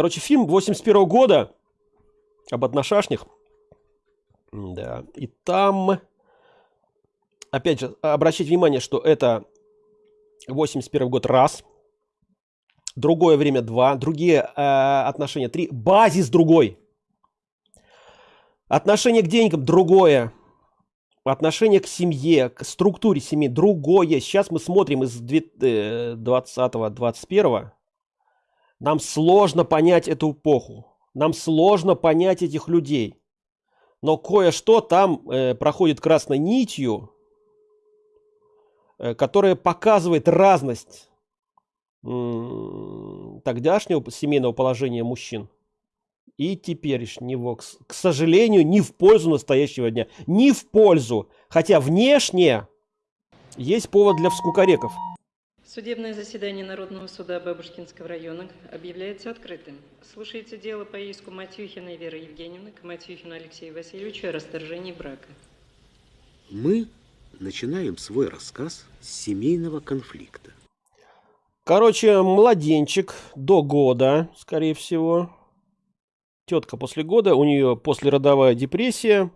Короче, фильм 81 года об отношашнях. Да, и там, опять же, обращать внимание, что это 81 год раз, другое время два, другие э, отношения три, базис другой. Отношение к деньгам другое. Отношение к семье, к структуре семьи другое. Сейчас мы смотрим из 20-21. Э, Нам сложно понять эту эпоху. Нам сложно понять этих людей. Но кое-что там э, проходит красной нитью, э, которая показывает разность тогдашнего семейного положения мужчин и теперешнего, к, к сожалению, не в пользу настоящего дня. Не в пользу. Хотя внешне есть повод для вскукареков. Судебное заседание Народного суда Бабушкинского района объявляется открытым. Слушается дело по иску Матюхиной Веры Евгеньевны к Матюхину Алексею Васильевичу о расторжении брака. Мы начинаем свой рассказ с семейного конфликта. Короче, младенчик до года, скорее всего. Тетка после года, у нее послеродовая депрессия.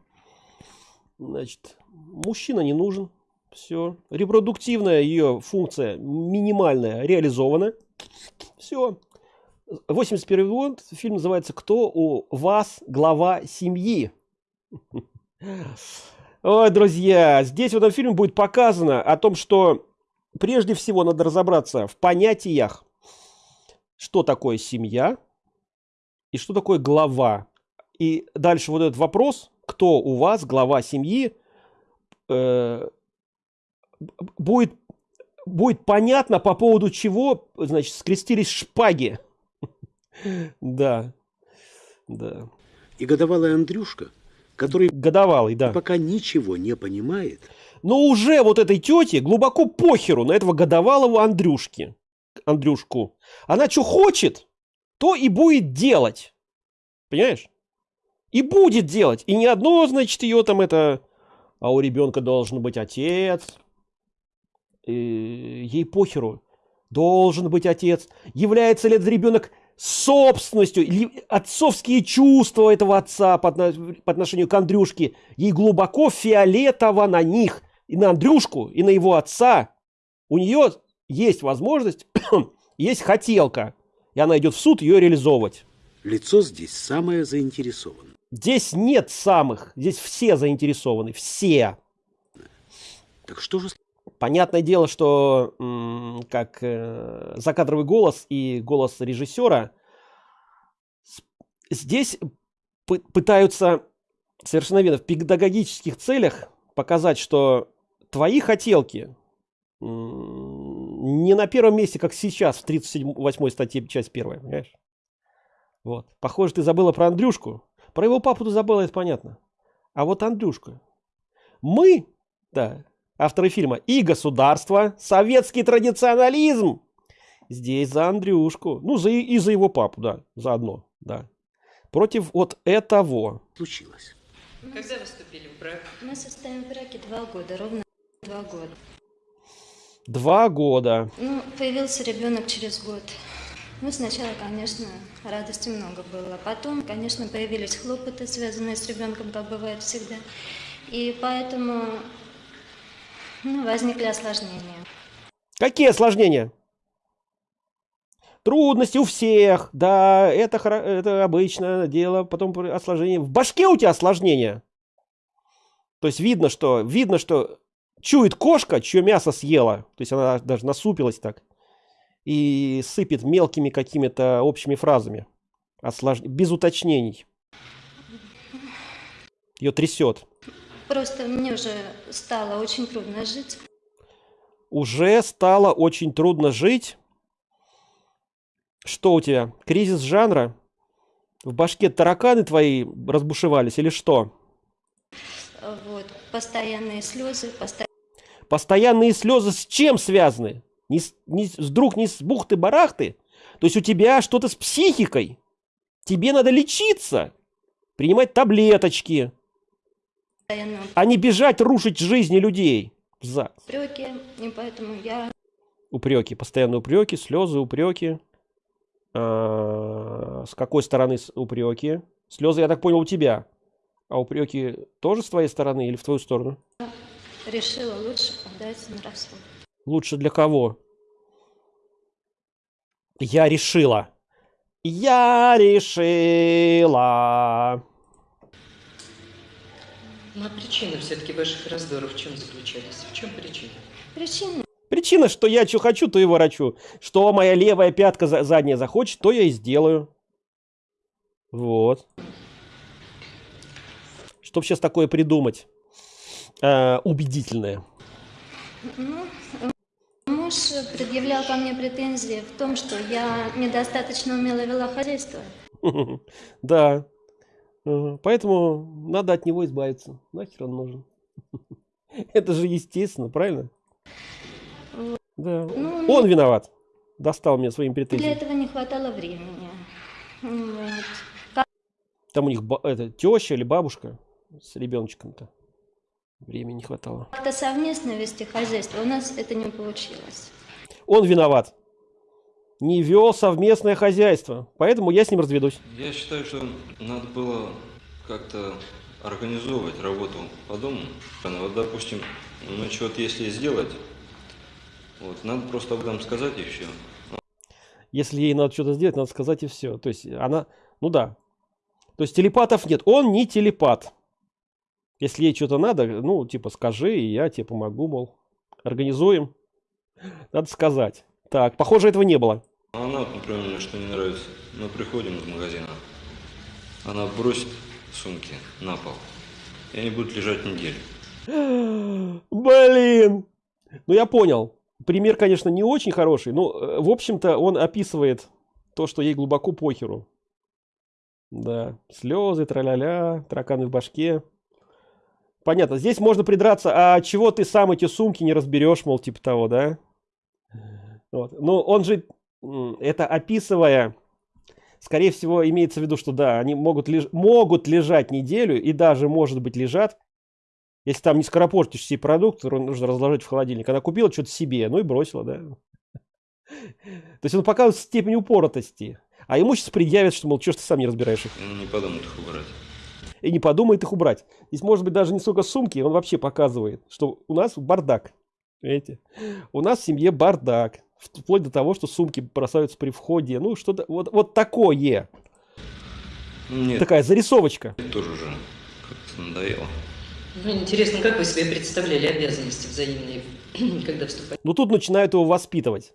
Значит, мужчина не нужен. Все. Репродуктивная ее функция минимальная реализована. Все. 81 год. Фильм называется «Кто у вас глава семьи?» Ой, друзья, здесь в этом фильме будет показано о том, что прежде всего надо разобраться в понятиях, что такое семья и что такое глава. И дальше вот этот вопрос, кто у вас глава семьи, э, будет, будет понятно, по поводу чего, значит, скрестились шпаги. Да, да. И годовалый Андрюшка, который годовалый, да. пока ничего не понимает. Но уже вот этой тете глубоко похеру на этого годовалого Андрюшки. Андрюшку. Она что хочет, то и будет делать. Понимаешь? И будет делать. И ни одно, значит, ее там это... А у ребенка должен быть отец, ей похеру, должен быть отец. Является ли этот ребенок собственностью, отцовские чувства этого отца по, по отношению к Андрюшке, ей глубоко фиолетово на них, и на Андрюшку, и на его отца. У нее есть возможность, есть хотелка, и она идет в суд ее реализовывать. Лицо здесь самое заинтересовано. Здесь нет самых, здесь все заинтересованы, все. Так что же Понятное дело, что как э, закадровый голос и голос режиссера здесь пытаются совершенно верно в педагогических целях показать, что твои хотелки не на первом месте, как сейчас в 38 статье, часть первая, понимаешь? Вот. Похоже, ты забыла про Андрюшку. Про его папу ты забыла, это понятно. А вот Андрюшка. Мы, да, авторы фильма, и государство, советский традиционализм. Здесь за Андрюшку. Ну, за, и за его папу, да, заодно, да. Против вот этого. Случилось. Когда вы вступили в брак? Мы состоим в браке два года, ровно два года. Два года. Ну, появился ребенок через год. Ну, сначала, конечно, радости много было. Потом, конечно, появились хлопоты, связанные с ребенком, как бывает всегда. И поэтому возникли осложнения. Какие осложнения? Трудности у всех, да, это, это обычное дело, потом осложнение. В башке у тебя осложнения. То есть видно, что, видно, что чует кошка, чье мясо съела. То есть она даже насупилась так. И сыпет мелкими какими-то общими фразами. Ослож... Без уточнений. Ее трясет. Просто мне уже стало очень трудно жить. Уже стало очень трудно жить? Что у тебя? Кризис жанра? В башке тараканы твои разбушевались или что? Вот, постоянные слезы, постоянные... Постоянные слезы с чем связаны? Не, не, вдруг не с бухты-барахты? То есть у тебя что-то с психикой? Тебе надо лечиться, принимать таблеточки. А не бежать рушить жизни людей. За. Упреки, и поэтому я... Упреки, постоянно упреки, слезы, упреки. А, С какой стороны упреки? Слезы, я так понял, у тебя. А упреки тоже с твоей стороны или в твою сторону? Решила лучше подать на развод. Лучше для кого? Я решила. Я решила. Ну а причины все-таки ваших раздоров в чем заключались? В чем причина? Причина Причина, что я что хочу, то и ворочу. Что моя левая пятка за- задняя захочет, то я и сделаю. Вот. Чтоб сейчас такое придумать. э, убедительное. муж предъявлял ко мне претензии в том, что я недостаточно умело вела хозяйство. Да. Поэтому надо от него избавиться. Нахер он нужен. Это же естественно, правильно? Да. Ну, Он виноват. Достал мне своими Для претензиями. этого не хватало времени. Вот. Там у них это, теща или бабушка с ребеночком-то. Времени не хватало. Как-то совместно вести хозяйство у нас это не получилось. Он виноват. Не вел совместное хозяйство. Поэтому я с ним разведусь. Я считаю, что надо было как-то организовывать работу по дому. Вот, допустим, ну, что-то если сделать, вот, надо просто об этом сказать и все. Если ей надо что-то сделать, надо сказать и все. То есть она, ну да. То есть телепатов нет. Он не телепат. Если ей что-то надо, ну, типа, скажи, и я тебе помогу, мол. Организуем. Надо сказать. Так, похоже, этого не было. Она, вот, например, мне что не нравится, мы приходим из магазина, она бросит сумки на пол, и они будут лежать неделю. Блин. Ну, я понял. Пример, конечно, не очень хороший, но, э, в общем-то, он описывает то, что ей глубоко похеру. Да, слезы, траля-ля, тараканы в башке. Понятно, здесь можно придраться, а чего ты сам эти сумки не разберешь, мол, типа того, да? Вот. Но он же, это описывая, скорее всего, имеется в виду, что да, они могут, леж- могут лежать неделю и даже, может быть, лежат, если там не скоропортишь все которые нужно разложить в холодильник. Она купила что-то себе, ну и бросила, да. То есть он показывает степень упоротости. А ему сейчас предъявят, что, мол, что ж ты сам не разбираешь их. Не подумает их убрать. И не подумает их убрать. Здесь может быть даже не столько сумки, он вообще показывает, что у нас бардак. Видите? У нас в семье бардак. Вплоть до того, что сумки бросаются при входе. Ну, что-то вот, вот такое. Нет, Такая зарисовочка. тоже уже как-то надоело. Ну, интересно, как вы себе представляли обязанности взаимные, когда вступали Ну, тут начинают его воспитывать.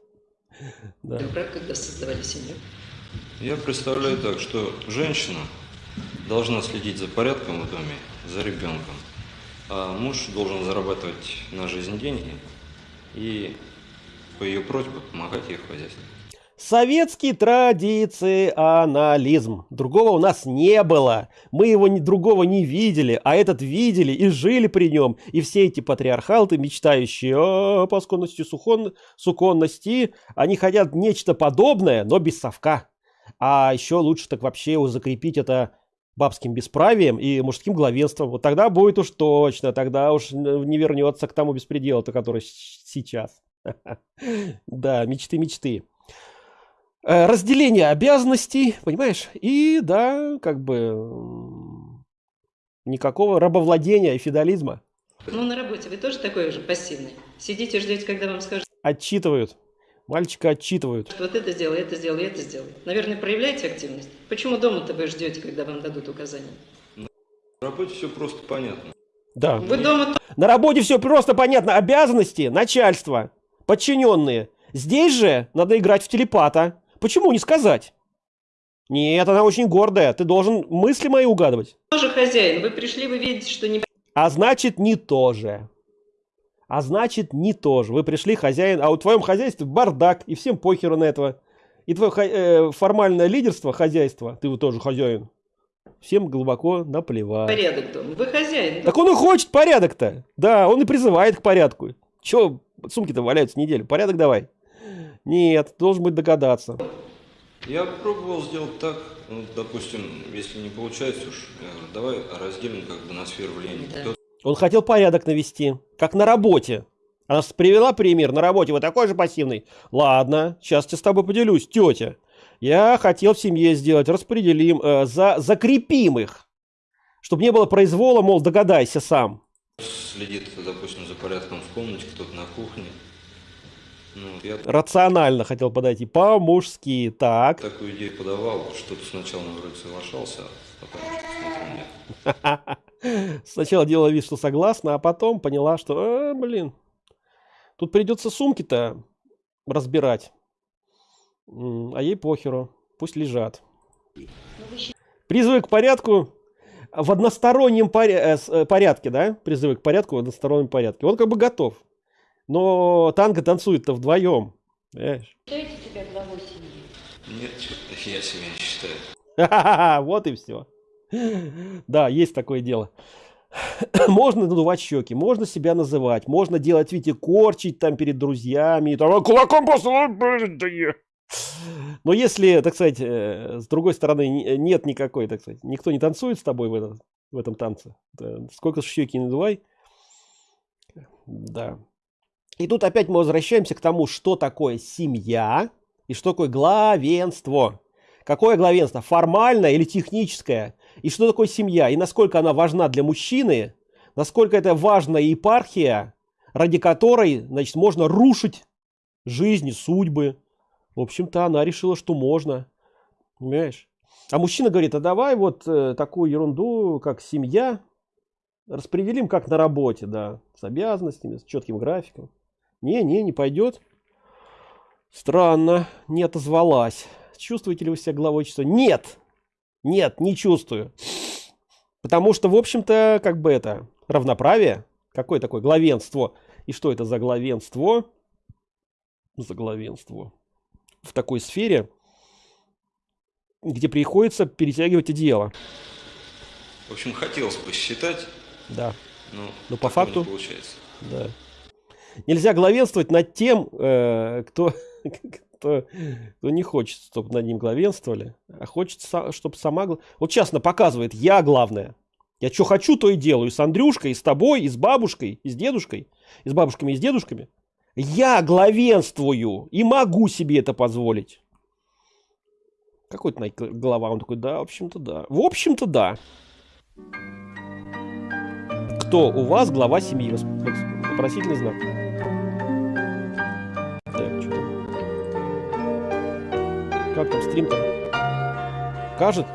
Да. брак, когда создавали семью? Я представляю так, что женщина должна следить за порядком в доме, за ребенком, а муж должен зарабатывать на жизнь деньги и по ее просьбе помогать ей в хозяйстве. Советский традиционализм. Другого у нас не было. Мы его ни- другого не видели, а этот видели и жили при нем. И все эти патриархалты, мечтающие о посконности, сухон, суконности, они хотят нечто подобное, но без совка. А еще лучше так вообще его закрепить это бабским бесправием и мужским главенством. Вот тогда будет уж точно, тогда уж не вернется к тому беспределу-то, который сейчас. Да, мечты, мечты. Э, разделение обязанностей, понимаешь? И да, как бы никакого рабовладения и феодализма. Ну, на работе вы тоже такой же пассивный? Сидите, ждете, когда вам скажут, Отчитывают. Мальчика отчитывают. вот это сделай, это сделай, это сделай. Наверное, проявляете активность? Почему дома-то вы ждете, когда вам дадут указания? В работе все просто понятно. Да. Вы дома На работе все просто понятно. Обязанности, начальство, подчиненные. Здесь же надо играть в телепата. Почему не сказать? Нет, она очень гордая. Ты должен мысли мои угадывать. тоже хозяин. Вы пришли, вы видите, что не А значит, не то же. А значит, не то же. Вы пришли, хозяин, а у твоем хозяйстве бардак, и всем похеру на этого. И твое э, формальное лидерство хозяйства, ты вот тоже хозяин, всем глубоко наплевать. порядок дома. Вы хозяин. Так он и хочет порядок-то. Да, он и призывает к порядку. Че, сумки-то валяются неделю. Порядок давай. Нет, должен быть догадаться. Я пробовал сделать так, ну, допустим, если не получается уж, э, давай разделим как бы на сферу влияния. Да. Кто- Он хотел порядок навести, как на работе. Она привела пример на работе, вы такой же пассивный. Ладно, сейчас я с тобой поделюсь, тетя. Я хотел в семье сделать, распределим, э, за, закрепим их. Чтобы не было произвола, мол, догадайся сам. Следит, допустим, за порядком в комнате, кто-то на кухне. Ну, я Рационально хотел подойти, по-мужски. Так. такую идею подавал, что-то сначала ну, вроде соглашался, а потом что-то смотрю, нет. Сначала делала вид, что согласна, а потом поняла, что, «А, блин, тут придется сумки-то разбирать. А ей похеру, пусть лежат. Призывы к порядку в одностороннем поря- э, э, порядке, да? Призывы к порядку в одностороннем порядке. Он как бы готов. Но танго танцует-то вдвоем. Понимаешь? Считаете себя главой семьи? Нет, что-то я себя не считаю. Вот и все. Да, есть такое дело. Можно надувать щеки, можно себя называть, можно делать, видите, корчить там перед друзьями, там, «А, кулаком послал, блин, да я». Но если, так сказать, э, с другой стороны, не- нет никакой, так сказать, никто не танцует с тобой в этом, в этом танце, сколько щеки не надувай, да. И тут опять мы возвращаемся к тому, что такое семья и что такое главенство. Какое главенство? Формальное или техническое? И что такое семья? И насколько она важна для мужчины? Насколько это важная епархия, ради которой, значит, можно рушить жизни, судьбы. В общем-то, она решила, что можно. Понимаешь? А мужчина говорит, а давай вот э, такую ерунду, как семья, распределим как на работе, да, с обязанностями, с четким графиком. Не, не, не пойдет. Странно, не отозвалась. Чувствуете ли вы себя главой часа? Нет! Нет, не чувствую. Потому что, в общем-то, как бы это, равноправие. Какое такое главенство? И что это за главенство? За главенство. В такой сфере, где приходится перетягивать одеяло. В общем, хотелось бы считать, Да, но, Но по факту? не получается. да. Нельзя главенствовать над тем, э, кто, кто, кто не хочет, чтобы над ним главенствовали, а хочет, чтобы сама... Вот частно показывает, я главное. Я что хочу, то и делаю. И с Андрюшкой, и с тобой, и с бабушкой, и с дедушкой, и с бабушками, и с дедушками. Я главенствую и могу себе это позволить. Какой-то глава, он такой, да, в общем-то, да. В общем-то, да. Кто у вас глава семьи? Вопросительный знак. Как там стрим-то? Кажет?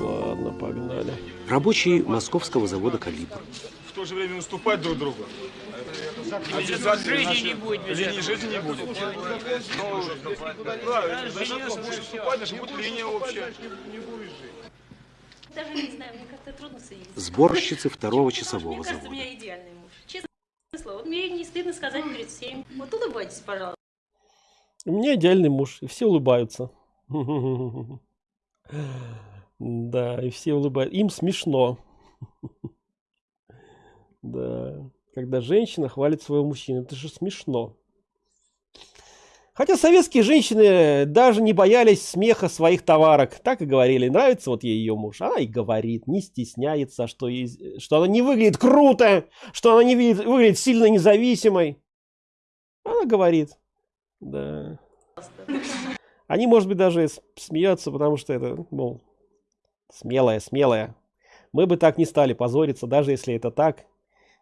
Ладно, погнали. Рабочие московского завода «Калибр». Же время уступать друг другу. Жизни не будет линии жизни не будет. Правильно, значит, будешь уступать, значит, будет линия общая. Даже не знаю, мне как-то трудно соединиться. Сборщицы второго часового Мне кажется, у завода. меня идеальный муж. Честное слово. Вот мне не стыдно сказать перед всеми. Вот улыбайтесь, пожалуйста. У меня идеальный муж, и все улыбаются. Да, и все улыбаются. Им смешно. Да, когда женщина хвалит своего мужчину, это же смешно. Хотя советские женщины даже не боялись смеха своих товарок. Так и говорили, нравится вот ей ее муж. Она и говорит, не стесняется, что, ей- что она не выглядит круто, что она не видит- выглядит сильно независимой. Она говорит, да. Они, может быть, даже смеются, потому что это, мол, смелая, смелая. Мы бы так не стали позориться, даже если это так.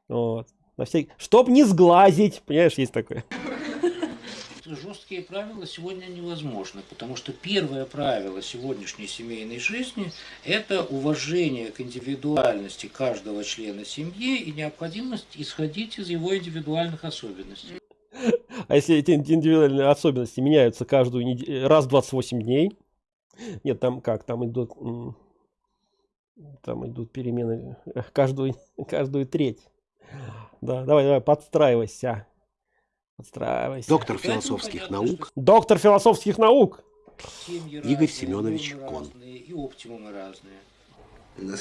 Вот. На всякий... Чтоб не сглазить, понимаешь, есть такое. жесткие правила сегодня невозможны, потому что первое правило сегодняшней семейной жизни – это уважение к индивидуальности каждого члена семьи и необходимость исходить из его индивидуальных особенностей. А если эти индивидуальные особенности меняются каждую неделю, раз в 28 дней? Нет, там как, там идут, там идут перемены э, каждую, каждую треть. Да, давай, давай, подстраивайся. Подстраивайся. Доктор философских наук Доктор философских наук. Игорь Семенович Кон. И оптимумы разные. Э,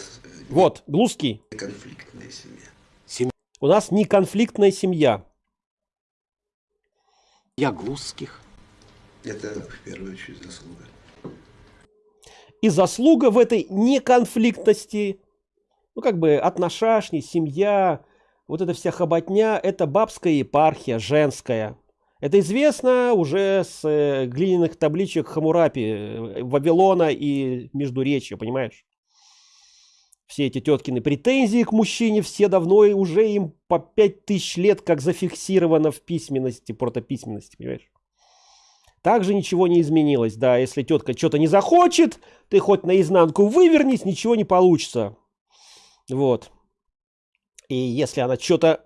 Вот, Глузский. конфликтная семья. У нас не конфликтная семья. я Глузских. Это в первую очередь заслуга. И заслуга в этой неконфликтности, ну как бы отношашни, семья, вот эта вся хоботня, это бабская епархия, женская. Это известно уже с э, глиняных табличек Хамурапи, э, Вавилона и Междуречья, понимаешь? Все эти теткины претензии к мужчине, все давно и уже им по пять тысяч лет как зафиксировано в письменности, протописьменности, понимаешь? Также ничего не изменилось, да, если тетка что-то не захочет, ты хоть наизнанку вывернись, ничего не получится. Вот. И если она что-то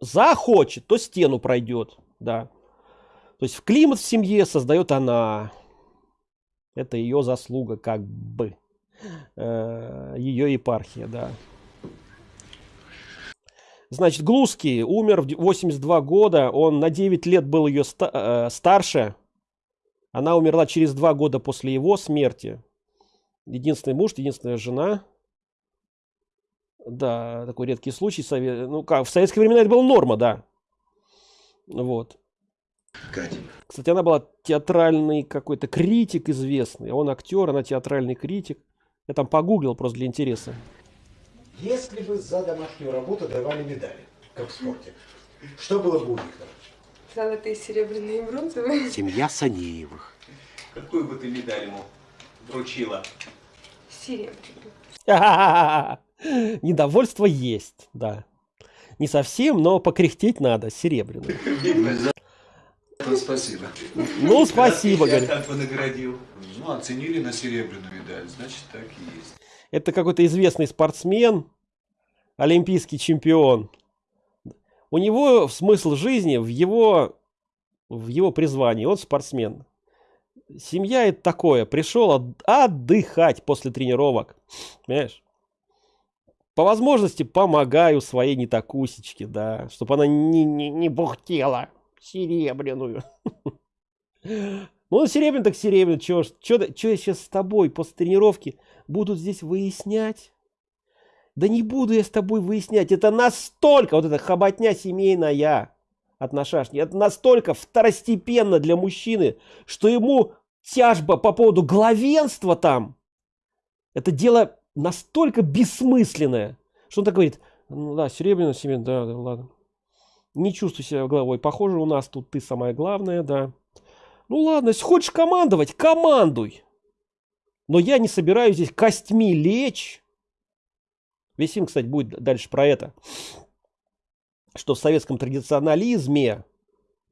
захочет, то стену пройдет, да. То есть в климат в семье создает она. Это ее заслуга, как бы. Э, ее епархия, да. Значит, Глузский умер в 82 года, он на 9 лет был ее э, старше. Она умерла через 2 года после его смерти. Единственный муж, единственная жена. Да, такой редкий случай. Совет... Ну, как, в советские времена это была норма, да. Вот. Катя. Кстати, она была театральный какой-то критик известный. Он актер, она театральный критик. Я там погуглил просто для интереса. Если бы за домашнюю работу давали медали, как в спорте, что было бы у них там? Золотые, серебряные и бронзовые. Семья Санеевых. Какую бы ты медаль ему вручила? Серебряные. Недовольство есть, да. Не совсем, но покряхтеть надо, серебряный. Ну, спасибо. Ну, спасибо, Я наградил. Ну, оценили на серебряную медаль, значит, так и есть. Это какой-то известный спортсмен, олимпийский чемпион. У него смысл жизни в его, в его призвании. Он спортсмен. Семья это такое. Пришел от- отдыхать после тренировок. Понимаешь? По возможности помогаю своей нетакусечке, да, чтобы она не, не, не бухтела серебряную. Ну, серебряный так серебряный, чё, чё, чё я сейчас с тобой после тренировки буду здесь выяснять? Да не буду я с тобой выяснять, это настолько, вот эта хоботня семейная от нашашни, это настолько второстепенно для мужчины, что ему тяжба по поводу главенства там, это дело настолько бессмысленное, что он так говорит, ну да, серебряная семья, да, да, ладно. Не чувствуй себя главой. Похоже, у нас тут ты самая главная, да. Ну ладно, если хочешь командовать, командуй. Но я не собираюсь здесь костьми лечь. Весь фильм, кстати, будет дальше про это. Что в советском традиционализме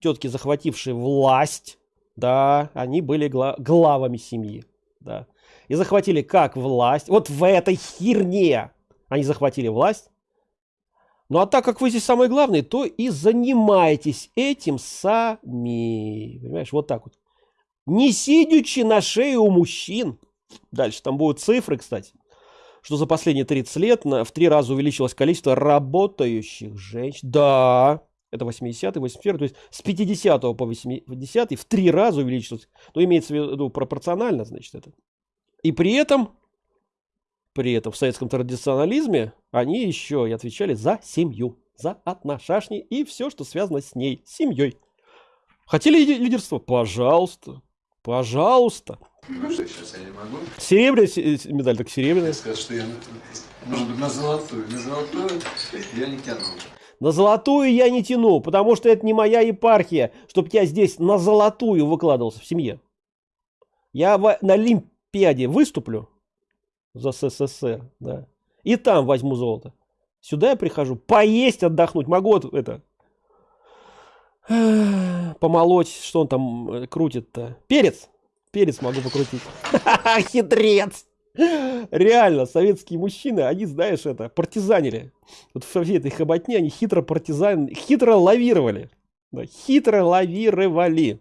тетки, захватившие власть, да, они были гла- главами семьи, да. И захватили как власть, вот в этой херне они захватили власть. Ну а так как вы здесь самый главный, то и занимайтесь этим сами. Понимаешь, вот так вот. Не сидячи на шее у мужчин. Дальше там будут цифры, кстати. Что за последние 30 лет на, в три раза увеличилось количество работающих женщин. Да, это 80-й, 81 то есть с 50 по 80 в три раза увеличилось. Ну, имеется в виду пропорционально, значит, это. И при этом, при этом в советском традиционализме они еще и отвечали за семью, за отношашни и все, что связано с ней, с семьей. Хотели лидерство? Пожалуйста. Пожалуйста. Ну что, сейчас я не могу. Серебряная се- медаль, так серебряная. Сказать, что я, на- может быть, на золотую. На золотую я не тянул. На золотую я не тяну, потому что это не моя епархия, чтобы я здесь на золотую выкладывался в семье. Я в- на Олимпиаде выступлю за СССР, да, и там возьму золото. Сюда я прихожу поесть, отдохнуть. Могу это помолоть, что он там э, крутит-то. Перец. Перец могу покрутить. Хитрец. Реально, советские мужчины, они, знаешь, это, партизанили. Вот во всей этой хоботне они хитро партизан, хитро лавировали. Да, хитро лавировали.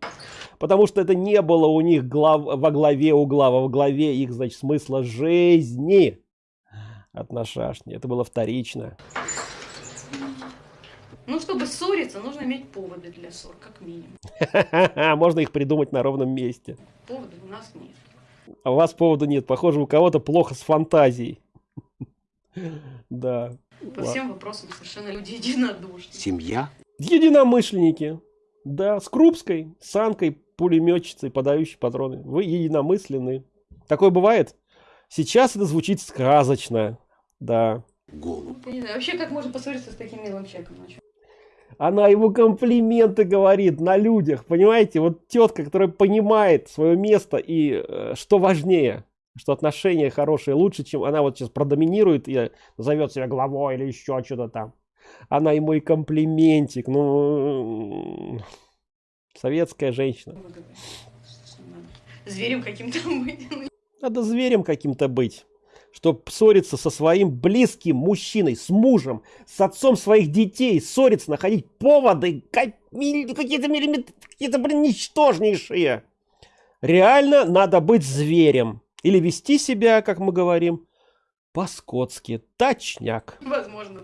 Потому что это не было у них глав, во главе угла, во главе их, значит, смысла жизни от нашашни. Это было вторично. Ну, чтобы ссориться, нужно иметь поводы для ссор, как минимум. Можно их придумать на ровном месте. Поводов у нас нет. А у вас повода нет. Похоже, у кого-то плохо с фантазией. Да. По всем вопросам совершенно люди единодушны. Семья Единомышленники. Да, с Крупской, с Анкой, пулеметчицей, подающей патроны. Вы единомысленны. Такое бывает? Сейчас это звучит сказочно. Да. голубь. Не знаю, вообще, как можно поссориться с таким милым человеком? Она ему комплименты говорит на людях, понимаете? Вот тетка, которая понимает свое место и э, что важнее, что отношения хорошие лучше, чем она вот сейчас продоминирует и зовет себя главой или еще что-то там. Она ему и комплиментик, ну, советская женщина. Зверем каким-то быть. Надо зверем каким-то быть чтобы ссориться со своим близким мужчиной, с мужем, с отцом своих детей, ссориться, находить поводы, какие-то миллиметры, какие-то, блин, ничтожнейшие. Реально надо быть зверем. Или вести себя, как мы говорим, по-скотски. Точняк. Возможно.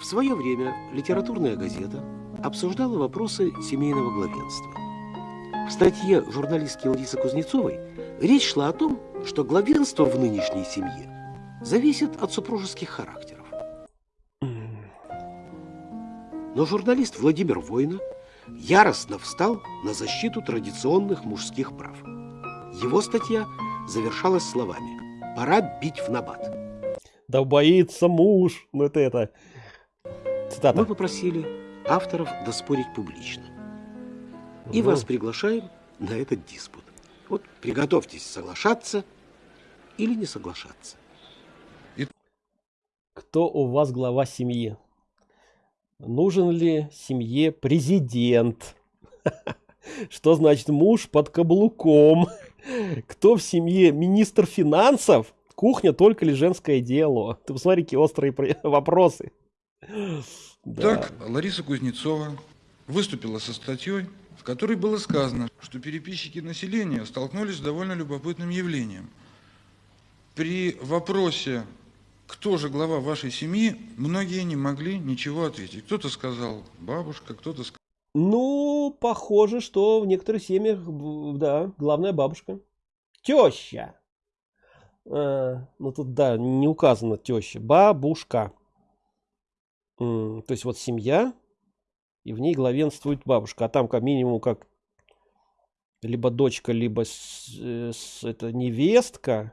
В свое время литературная газета обсуждала вопросы семейного главенства. В статье журналистки Ларисы Кузнецовой речь шла о том, что главенство в нынешней семье зависит от супружеских характеров. Но журналист Владимир Война яростно встал на защиту традиционных мужских прав. Его статья завершалась словами «Пора бить в набат». Да боится муж. Ну это это. Цитата. Мы попросили авторов доспорить публично. И вас приглашаем на этот диспут. Вот приготовьтесь соглашаться или не соглашаться. Кто у вас глава семьи? Нужен ли семье президент? Что значит муж под каблуком? Кто в семье министр финансов? Кухня только ли женское дело? Ты посмотри, какие острые вопросы. Так, Лариса Кузнецова выступила со статьей в которой было сказано, что переписчики населения столкнулись с довольно любопытным явлением. При вопросе, кто же глава вашей семьи, многие не могли ничего ответить. Кто-то сказал бабушка, кто-то сказал... Ну, похоже, что в некоторых семьях, да, главная бабушка. Теща. А, ну, тут, да, не указано теща. Бабушка. То есть, вот семья, и в ней главенствует бабушка. А там как минимум как либо дочка, либо с, э, с, это невестка,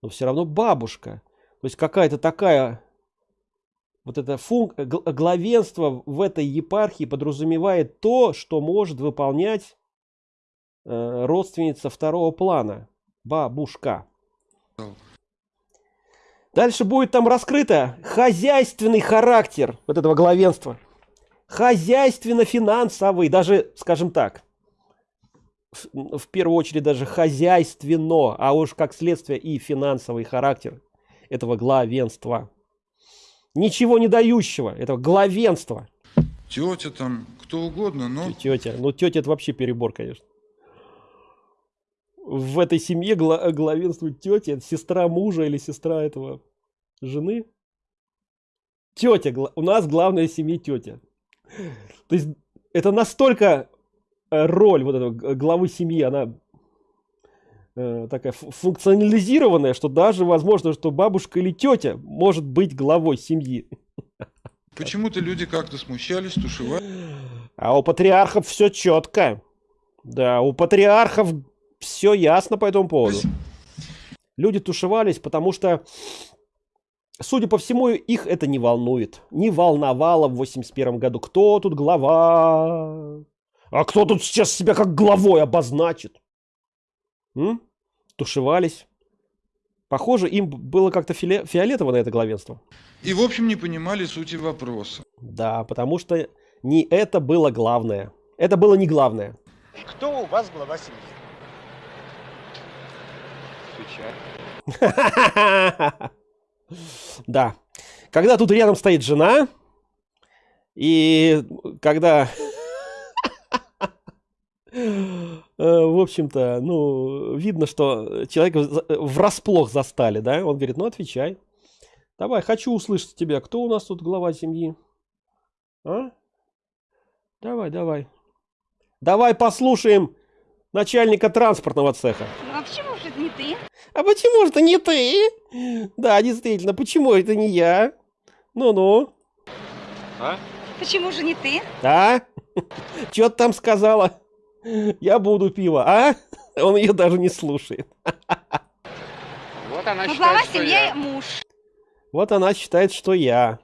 но все равно бабушка. То есть какая-то такая вот это функ... главенство в этой епархии подразумевает то, что может выполнять э, родственница второго плана, бабушка. Дальше будет там раскрыто хозяйственный характер вот этого главенства хозяйственно-финансовый, даже, скажем так, в, первую очередь даже хозяйственно, а уж как следствие и финансовый характер этого главенства. Ничего не дающего, этого главенства. Тетя там, кто угодно, но... Тетя, ну тетя это вообще перебор, конечно. В этой семье гла главенствует тетя, это сестра мужа или сестра этого жены. Тетя, у нас главная семья тетя. То есть это настолько э, роль вот этого главы семьи, она э, такая функционализированная, что даже возможно, что бабушка или тетя может быть главой семьи. Почему-то люди как-то смущались, тушевали. А у патриархов все четко. Да, у патриархов все ясно по этому поводу. Люди тушевались, потому что Судя по всему, их это не волнует. Не волновало в 81 году. Кто тут глава? А кто тут сейчас себя как главой обозначит? М? Тушевались. Похоже, им было как-то фи фиолетово на это главенство. И, в общем, не понимали сути вопроса. Да, потому что не это было главное. Это было не главное. Кто у вас глава семьи? Отвечай. Да. Когда тут рядом стоит жена, и когда... В общем-то, ну, видно, что человека врасплох застали, да? Он говорит, ну, отвечай. Давай, хочу услышать тебя. Кто у нас тут глава семьи? А? Давай, давай. Давай послушаем начальника транспортного цеха. Ну, а почему же это не ты? А почему же это не ты? Да, действительно, почему это не я? Ну-ну. А? Почему же не ты? А? Что ты там сказала? Я буду пиво, а? Он ее даже не слушает. Вот она ну, считает, глава что семья я. муж. Вот она считает, что я.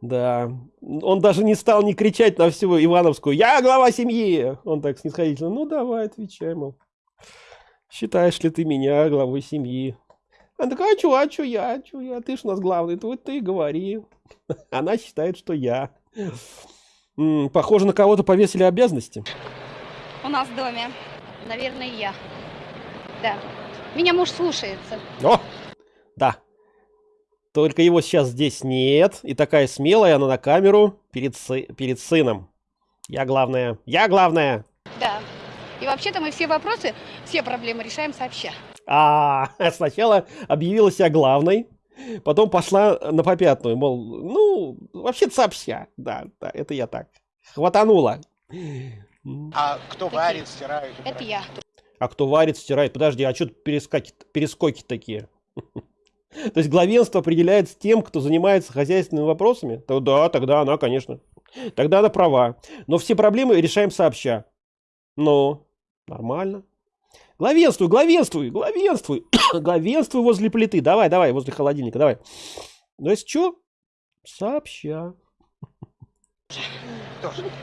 Да. Он даже не стал не кричать на всю Ивановскую. Я глава семьи! Он так снисходительно. Ну, давай, отвечай, мол. Считаешь ли ты меня главой семьи? Она такая, а чё, а чё я, а чё я? Ты ж у нас главный, вот ты и говори. Она считает, что я. Похоже, на кого-то повесили обязанности. У нас в доме. Наверное, я. Да. Меня муж слушается. О, да. Только его сейчас здесь нет. И такая смелая она на камеру перед, сы- перед сыном. Я главная. Я главная. Да. И вообще-то мы все вопросы, все проблемы решаем сообща. А, сначала объявила себя главной, потом пошла на попятную, мол, ну, вообще-то сообща. Да, да, это я так. Хватанула. А кто варит, стирает? Это я. А кто варит, стирает? Подожди, а что перескоки, перескоки такие? То есть главенство определяется тем, кто занимается хозяйственными вопросами? То да, тогда она, конечно. Тогда она права. Но все проблемы решаем сообща. Ну, нормально. Главенствуй, главенствуй, главенствуй. главенствуй возле плиты. Давай, давай, возле холодильника, давай. Ну, если что, сообща.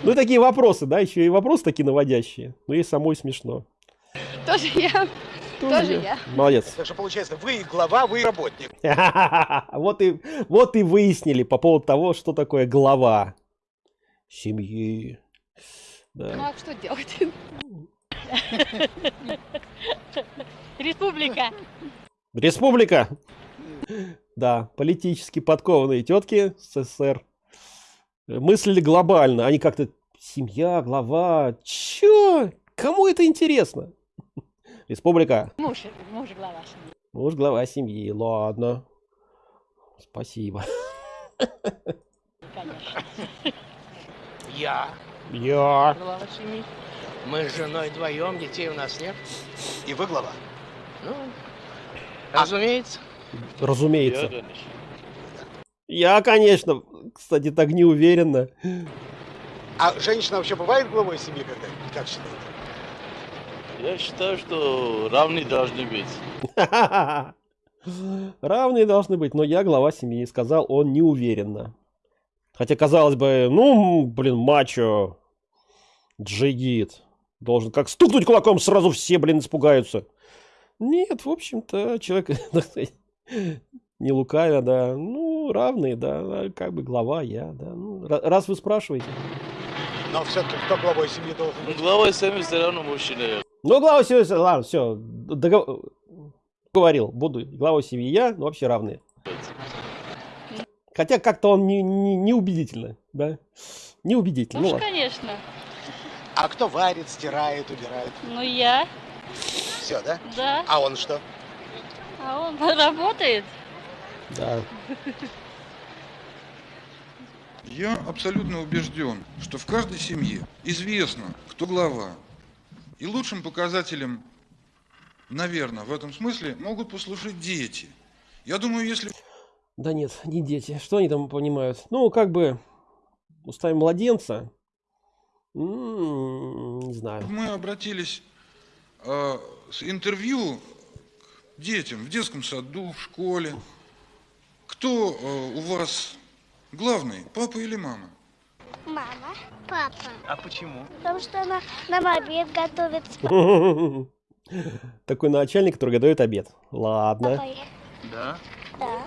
Ну, и такие вопросы, да, еще и вопросы такие наводящие. Ну, и самой смешно. Тоже я. Тоже я. Молодец. Так что получается, вы и глава, вы работник. Вот и, вот и выяснили по поводу того, что такое глава семьи. Ну Да. а что делать? Республика. Республика! Да, политически подкованные тетки СССР мыслили глобально. Они как-то семья, глава. Чё? Кому это интересно? Республика. Муж, муж глава семьи. Муж глава семьи. Ладно. Спасибо. Конечно. Я. Я. Глава семьи. Мы с женой вдвоем, детей у нас нет. И вы глава? Ну, разумеется. Разумеется. Я, конечно, кстати, так не уверенно. А женщина вообще бывает главой семьи когда-нибудь? Как считаете? Я считаю, что равные должны быть. Равные должны быть, но я глава семьи, сказал он неуверенно. Хотя, казалось бы, ну, блин, мачо, джигит. Должен как стукнуть кулаком, сразу все, блин, испугаются. Нет, в общем-то, человек, не лукавя, да, ну, равные, да, как бы глава я, да. Ну, ра- раз вы спрашиваете. Но все-таки кто главой семьи должен Ну, быть? главой семьи все равно мужчина. Ну, глава семьи, ладно, все, говорил, буду главой семьи я, но вообще равные. Хотя как-то он не, не, неубедительно, да? Неубедительно. Ну Ну, уж, ладно. А кто варит, стирает, убирает? Ну я, Все, да? да. А он что? А он работает. Да. Я абсолютно убежден, что в каждой семье известно, кто глава. И лучшим показателем, наверное, в этом смысле могут послужить дети. Я думаю, если Да нет, не дети. Что они там понимают? Ну, как бы устами младенца. Не знаю. мы обратились э, с интервью к детям в детском саду, в школе, кто э, у вас главный, папа или мама? Мама. Папа. А почему? Потому что она нам обед готовит. Такой начальник, который готовит обед. Ладно. Папа, Да. да.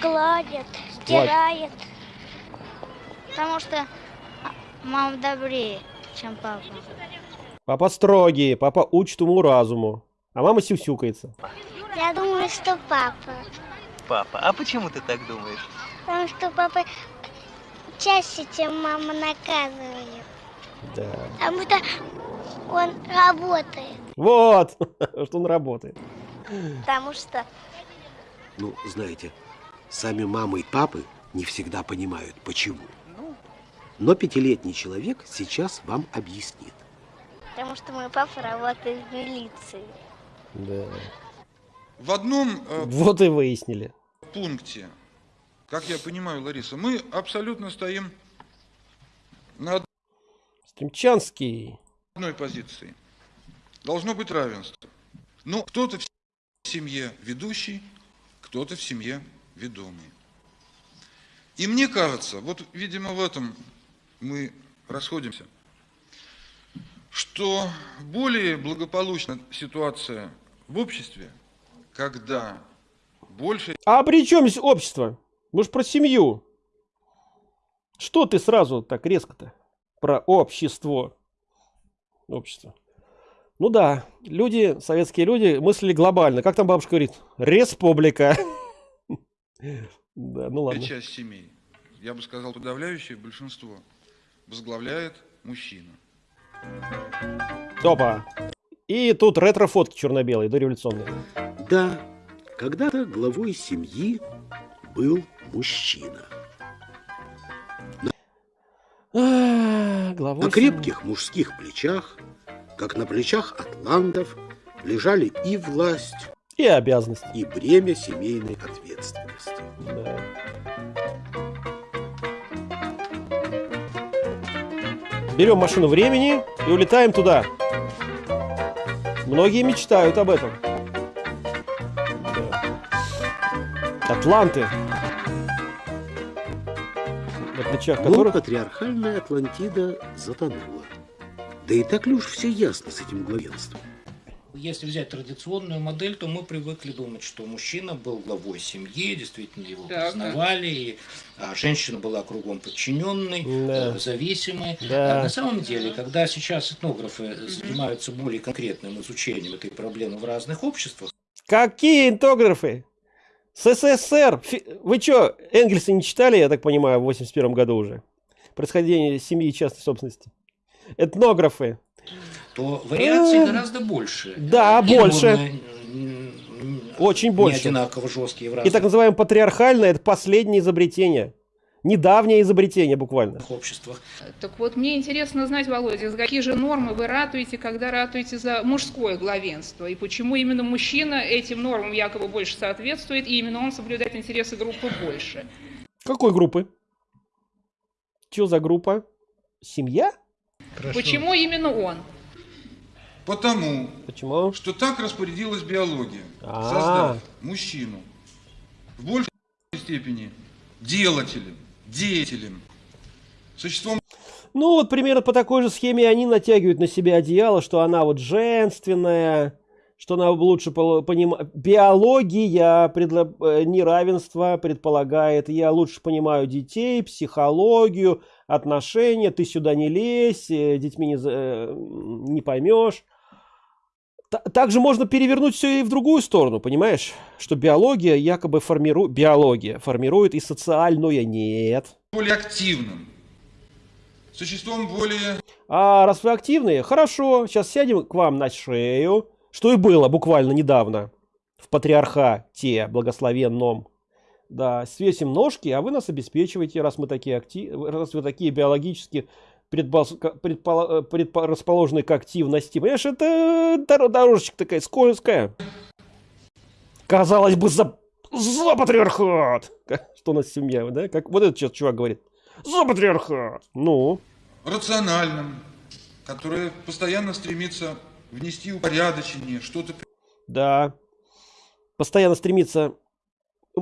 Гладит, стирает. Потому что мама добрее, чем папа. Папа строгий, папа учит уму-разуму. А мама сюсюкается. Я думаю, что папа. Папа, а почему ты так думаешь? Потому что папа чаще, чем мама наказывает. Да. Потому что он работает. Вот, что он работает. Потому что Ну, знаете, сами мамы и папы не всегда понимают, почему. Но пятилетний человек сейчас вам объяснит. Потому что мой папа работает в милиции. Да. В одном э, Вот и выяснили. пункте, как я понимаю, Лариса, мы абсолютно стоим на Стремчанский. одной позиции. Должно быть равенство. Но кто-то в семье ведущий, кто-то в семье ведомый. И мне кажется, вот, видимо, в этом мы расходимся, что более благополучна ситуация в обществе, когда больше... А при чем здесь общество? Мы же про семью. Что ты сразу так резко-то? Про общество. Общество. Ну да, люди, советские люди мыслили глобально. Как там бабушка говорит? Республика. Да, ну ладно. часть семей, я бы сказал, подавляющее большинство, возглавляет мужчина. Опа. И тут ретро-фотки черно-белые, дореволюционные. Да, когда-то главой семьи был мужчина. А, главой На крепких мужских плечах, как на плечах атлантов, лежали и власть, И обязанность. и бремя семейной ответственности. Да. Берем машину времени и улетаем туда. Многие мечтают об этом. Да. Атланты. На плечах Но которых... патриархальная Атлантида затонула. Да и так ли уж все ясно с этим главенством? Если взять традиционную модель, то мы привыкли думать, что мужчина был главой семьи, действительно его Так. признавали, и а, женщина была кругом подчиненной, Да. э, зависимой. Да. А на самом деле, когда сейчас этнографы занимаются более конкретным изучением этой проблемы в разных обществах, Какие интографы? С СССР. Вы что, Энгельса не читали, я так понимаю, в 81 году уже? Происхождение семьи и частной собственности. Этнографы. То вариаций Э, гораздо больше. Да, И больше. Очень не больше. одинаково жесткие в И разных так называемое патриархальное это последнее изобретение. Недавнее изобретение буквально. обществах. Так вот, мне интересно знать, Володя, за какие же нормы вы ратуете, когда ратуете за мужское главенство? И почему именно мужчина этим нормам якобы больше соответствует, и именно он соблюдает интересы группы больше? Какой группы? Что за группа? Семья? Почему именно он? Потому, Почему? что так распорядилась биология, А. создав мужчину в большей степени делателем, деятелем, существом Ну, вот примерно по такой же схеме они натягивают на себя одеяло, что она вот женственная, что она лучше понимает. Биология предла- э, неравенства предполагает, я лучше понимаю детей, психологию, отношения, ты сюда не лезь, э, детьми не, э, не поймешь. Та- Также можно перевернуть все и в другую сторону, понимаешь? Что биология якобы формирует, биология формирует и социальное нет. более активным, существом более А раз вы активные, хорошо, сейчас сядем к вам на шею, что и было буквально недавно в патриархате благословенном. Да, свесим ножки, а вы нас обеспечиваете, раз мы такие акти... раз вы такие биологически предпол- э, предпо- расположены к активности. Понимаешь, это дор- дорожечка такая скользкая. Казалось бы, за, за патриархат. Что у нас семья, да? Как вот этот сейчас чувак говорит. За патриархат. Ну, рациональным, которое постоянно стремится внести упорядочение, что-то Да. Постоянно стремится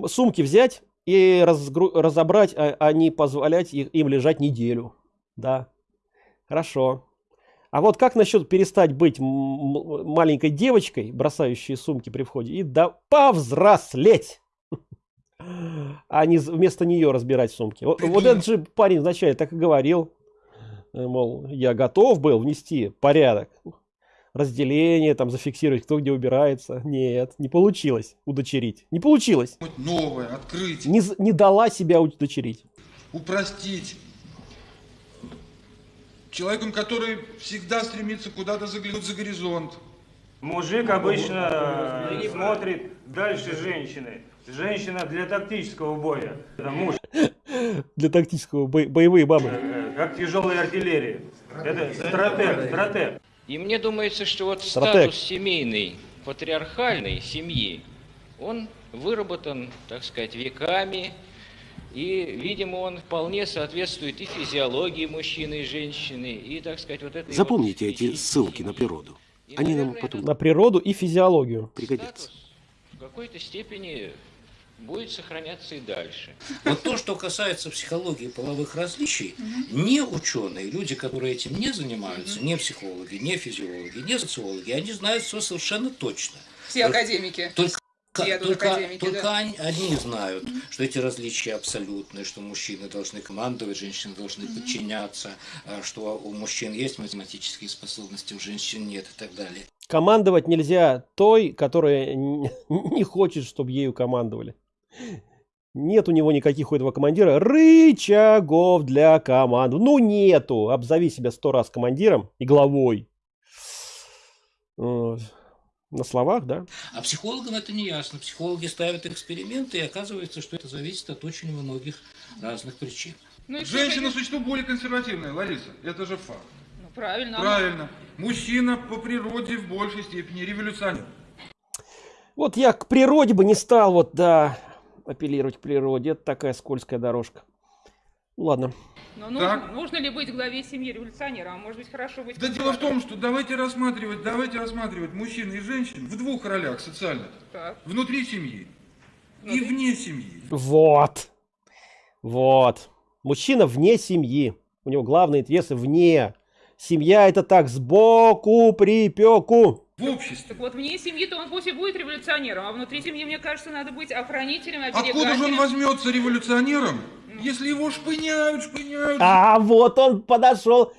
сумки взять и разгру- разобрать, а, а не позволять их- им лежать неделю. Да. Хорошо. А вот как насчет перестать быть маленькой девочкой, бросающей сумки при входе, и да повзрослеть? А не вместо нее разбирать сумки. Вот, вот этот же парень вначале так и говорил. э, Мол, я готов был внести порядок разделение, там зафиксировать, кто где убирается. Нет, не получилось удочерить. Не получилось. новое, открыть, Не, не дала себя удочерить. упростить. Человеком, который всегда стремится куда-то заглянуть за горизонт. Мужик обычно э, смотрит дальше женщины. Женщина для тактического боя. Это муж, Для тактического бо- боевые бабы. э, как тяжелая артиллерия. Это стратег, стратег. И мне думается, что вот Стратег. статус семейной, патриархальной семьи, он выработан, так сказать, веками, и, видимо, он вполне соответствует и физиологии мужчины и женщины, и, так сказать, вот этой Запомните эти ссылки на природу. Они нам потом На природу и физиологию. пригодятся. в какой-то степени будет сохраняться и дальше. Вот то, что касается психологии половых различий, не ученые, люди, которые этим не занимаются, не психологи, не физиологи, не социологи, они знают все совершенно точно. Все академики. Только только, только да. они, знают, что эти различия абсолютные, что мужчины должны командовать, женщины должны подчиняться, а, что у мужчин есть математические способности, у женщин нет и так далее. Командовать нельзя той, которая не хочет, чтобы ею командовали. Нет у него никаких у этого командира рычагов для команд. Ну нету. Обзови себя сто раз командиром и главой. Вот. На словах, да? А психологам это не ясно. Психологи ставят эксперименты, и оказывается, что это зависит от очень многих разных причин. Ну Женщина всё-таки- существо более консервативное, Лариса. Это же факт. Ну, правильно. Правильно. Мужчина по природе в большей степени революционер. Вот я к природе бы не стал вот, да, апеллировать к природе. Это такая скользкая дорожка. Ну, ладно. Но нужно, нужно ли быть главе семьи революционером? А может быть хорошо быть Да дело в том, что давайте рассматривать, давайте рассматривать мужчин и женщин в двух ролях социальных. Так. Внутри семьи и вне семьи. Вот. Вот. Мужчина вне семьи. У него главные интересы вне. Семья это так, сбоку припеку. В обществе. Так вот, вне семьи-то он пусть и будет революционером, а внутри семьи, мне кажется, надо быть охранителем, оберегателем. Откуда же он возьмется революционером, если его шпыняют, шпыняют? А вот он подошел.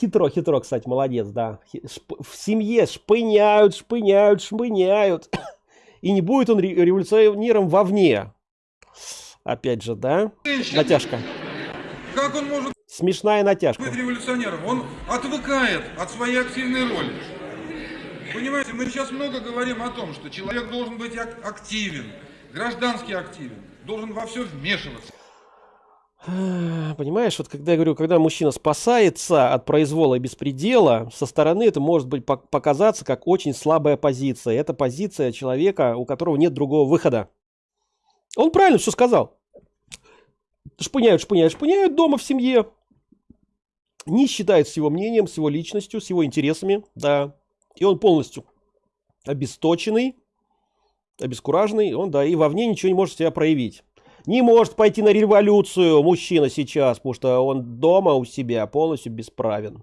Хитро, хитро, кстати, молодец, да. Шп- В семье шпыняют, шпыняют, шпыняют. И не будет он ре- революционером вовне. Опять же, да? Натяжка. Как он может Смешная натяжка. быть революционером? Он отвыкает от своей активной роли. Понимаете, мы сейчас много говорим о том, что человек должен быть ак- активен, граждански активен, должен во все вмешиваться. Понимаешь, вот когда я говорю, когда мужчина спасается от произвола и беспредела, со стороны это может быть пок- показаться как очень слабая позиция. Это позиция человека, у которого нет другого выхода. Он правильно все сказал. Шпыняют, шпыняют, шпыняют дома в семье. Не считает с его мнением, с его личностью, с его интересами, да. И он полностью обесточенный, обескураженный, он, да, и вовне ничего не может себя проявить. Не может пойти на революцию мужчина сейчас, потому что он дома у себя полностью бесправен.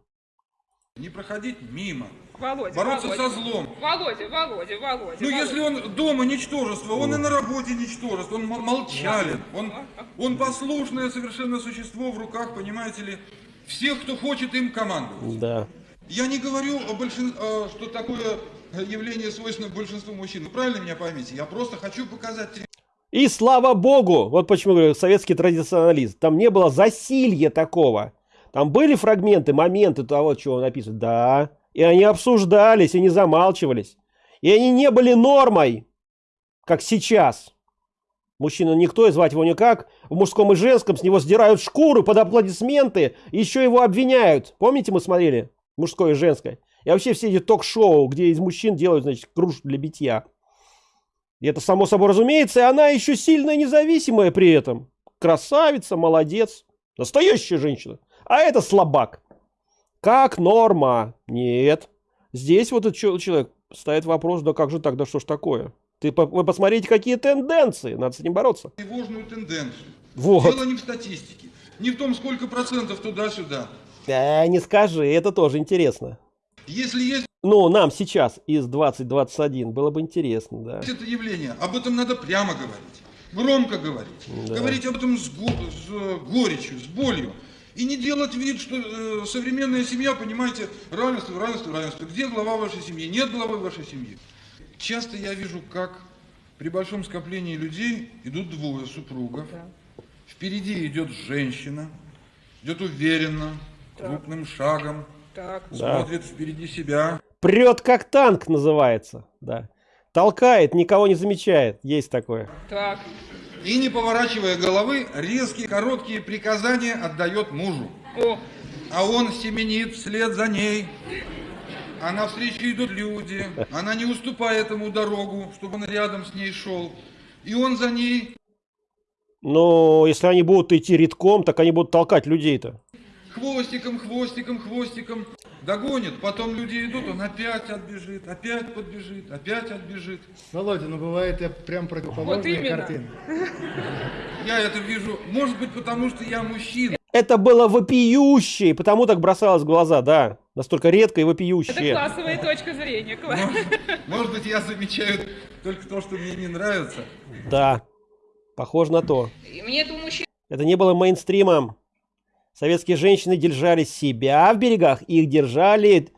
Не проходить мимо. Володя, Бороться Володя. со злом. Володя, Володя, Володя. Ну, Володя. если он дома ничтожество, он и на работе ничтожество, он молчален, он, он послушное совершенно существо в руках, понимаете ли, всех, кто хочет им командовать. Да. Я не говорю, о большин- что такое явление свойственно большинству мужчин. Вы правильно меня поймите? Я просто хочу показать И слава богу, вот почему говорю, советский традиционализм. Там не было засилья такого. Там были фрагменты, моменты того, чего написано. Да. И они обсуждались, и не замалчивались. И они не были нормой, как сейчас. Мужчина никто, и звать его никак. В мужском и женском с него сдирают шкуру под аплодисменты, еще его обвиняют. Помните, мы смотрели? Мужское и женское. И вообще все эти ток-шоу, где из мужчин делают, значит, кружку для битья. И это само собой разумеется, и она еще сильная независимая при этом. Красавица, молодец. Настоящая женщина. А это слабак. Как норма? Нет. Здесь вот этот человек ставит вопрос, да как же так, да что ж такое? Ты, вы посмотрите, какие тенденции, надо с этим бороться. тревожную тенденцию. Вот. Дело не в статистике, не в том, сколько процентов туда-сюда. Да, не скажи, это тоже интересно. Если есть Ну, нам сейчас из 2021 было бы интересно, да. это явление, об этом надо прямо говорить, громко говорить, Да. говорить об этом с, го- с, э, горечью, с болью. И не делать вид, что э, современная семья, понимаете, равенство, равенство, равенство. Где глава вашей семьи? Нет главы вашей семьи. Часто я вижу, как при большом скоплении людей идут двое супругов. Впереди идет женщина, идет уверенно, крупным шагом, Так. Да. смотрит впереди себя. Прет как танк называется, да. Толкает, никого не замечает. Есть такое. Так. И не поворачивая головы, резкие короткие приказания отдает мужу. О, А он семенит вслед за ней. А навстречу идут люди. Она не уступает ему дорогу, чтобы он рядом с ней шел. И он за ней Но если они будут идти редком, так они будут толкать людей-то. Хвостиком, хвостиком, хвостиком. догонит, потом люди идут, он опять отбежит, опять подбежит, опять отбежит. Володя, ну бывает я прям противоположные Вот именно. картины. Я это вижу, может быть, потому что я мужчина. Это было вопиюще, и потому так бросалось в глаза, да. Настолько редко и Это вопиюще. классовая точка зрения. класс. Может быть, я замечаю только то, что мне не нравится. Да, похоже на то. И Мне этого мужчины Это не было мейнстримом. Советские женщины держали себя в берегах, их держали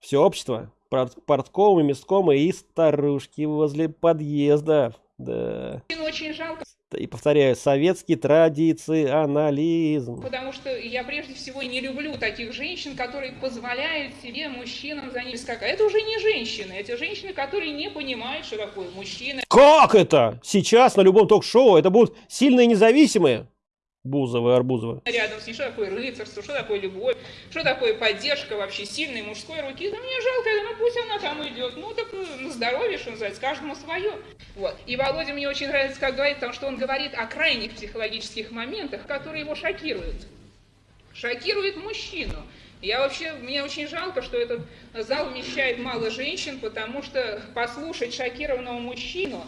все общество. Пор- Порткомы, месткомы и старушки возле подъезда. Да. очень жалко, И повторяю, советский традиционализм. потому что я прежде всего не люблю таких женщин, которые позволяют себе мужчинам за ними скакать. Это уже не женщины, это женщины, которые не понимают, что такое мужчина. Как это? Сейчас на любом ток-шоу это будут сильные независимые. Бузовы, Арбузовы. Рядом с ней, что такое рыцарство, что такое любовь, что такое поддержка вообще сильной мужской руки. Да мне жалко, ну пусть она там идет. Ну так э, на здоровье, что называется, каждому свое. Вот. И Володя мне очень нравится, как говорит, потому что он говорит о крайних психологических моментах, которые его шокируют. Шокирует мужчину. Я вообще, мне очень жалко, что этот зал вмещает мало женщин, потому что послушать шокированного мужчину,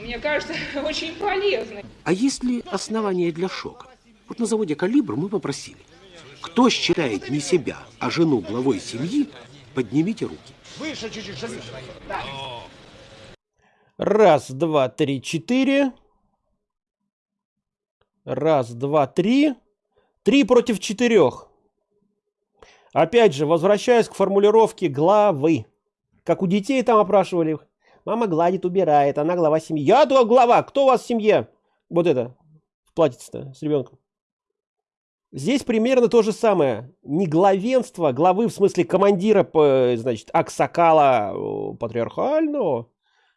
мне кажется, очень полезно. А есть ли основания для шока? Вот на заводе «Калибр» мы попросили. Кто считает не себя, а жену главой семьи, поднимите руки. Выше чуть-чуть. Да. Раз, два, три, четыре. Раз, два, три. Три против четырех. Опять же, возвращаясь к формулировке главы. Как у детей там опрашивали. их. Мама гладит, убирает, она глава семьи. Я глава, кто у вас в семье? Вот это, в платьице-то с ребенком. Здесь примерно то же самое. Не главенство, главы в смысле командира, значит, аксакала патриархального,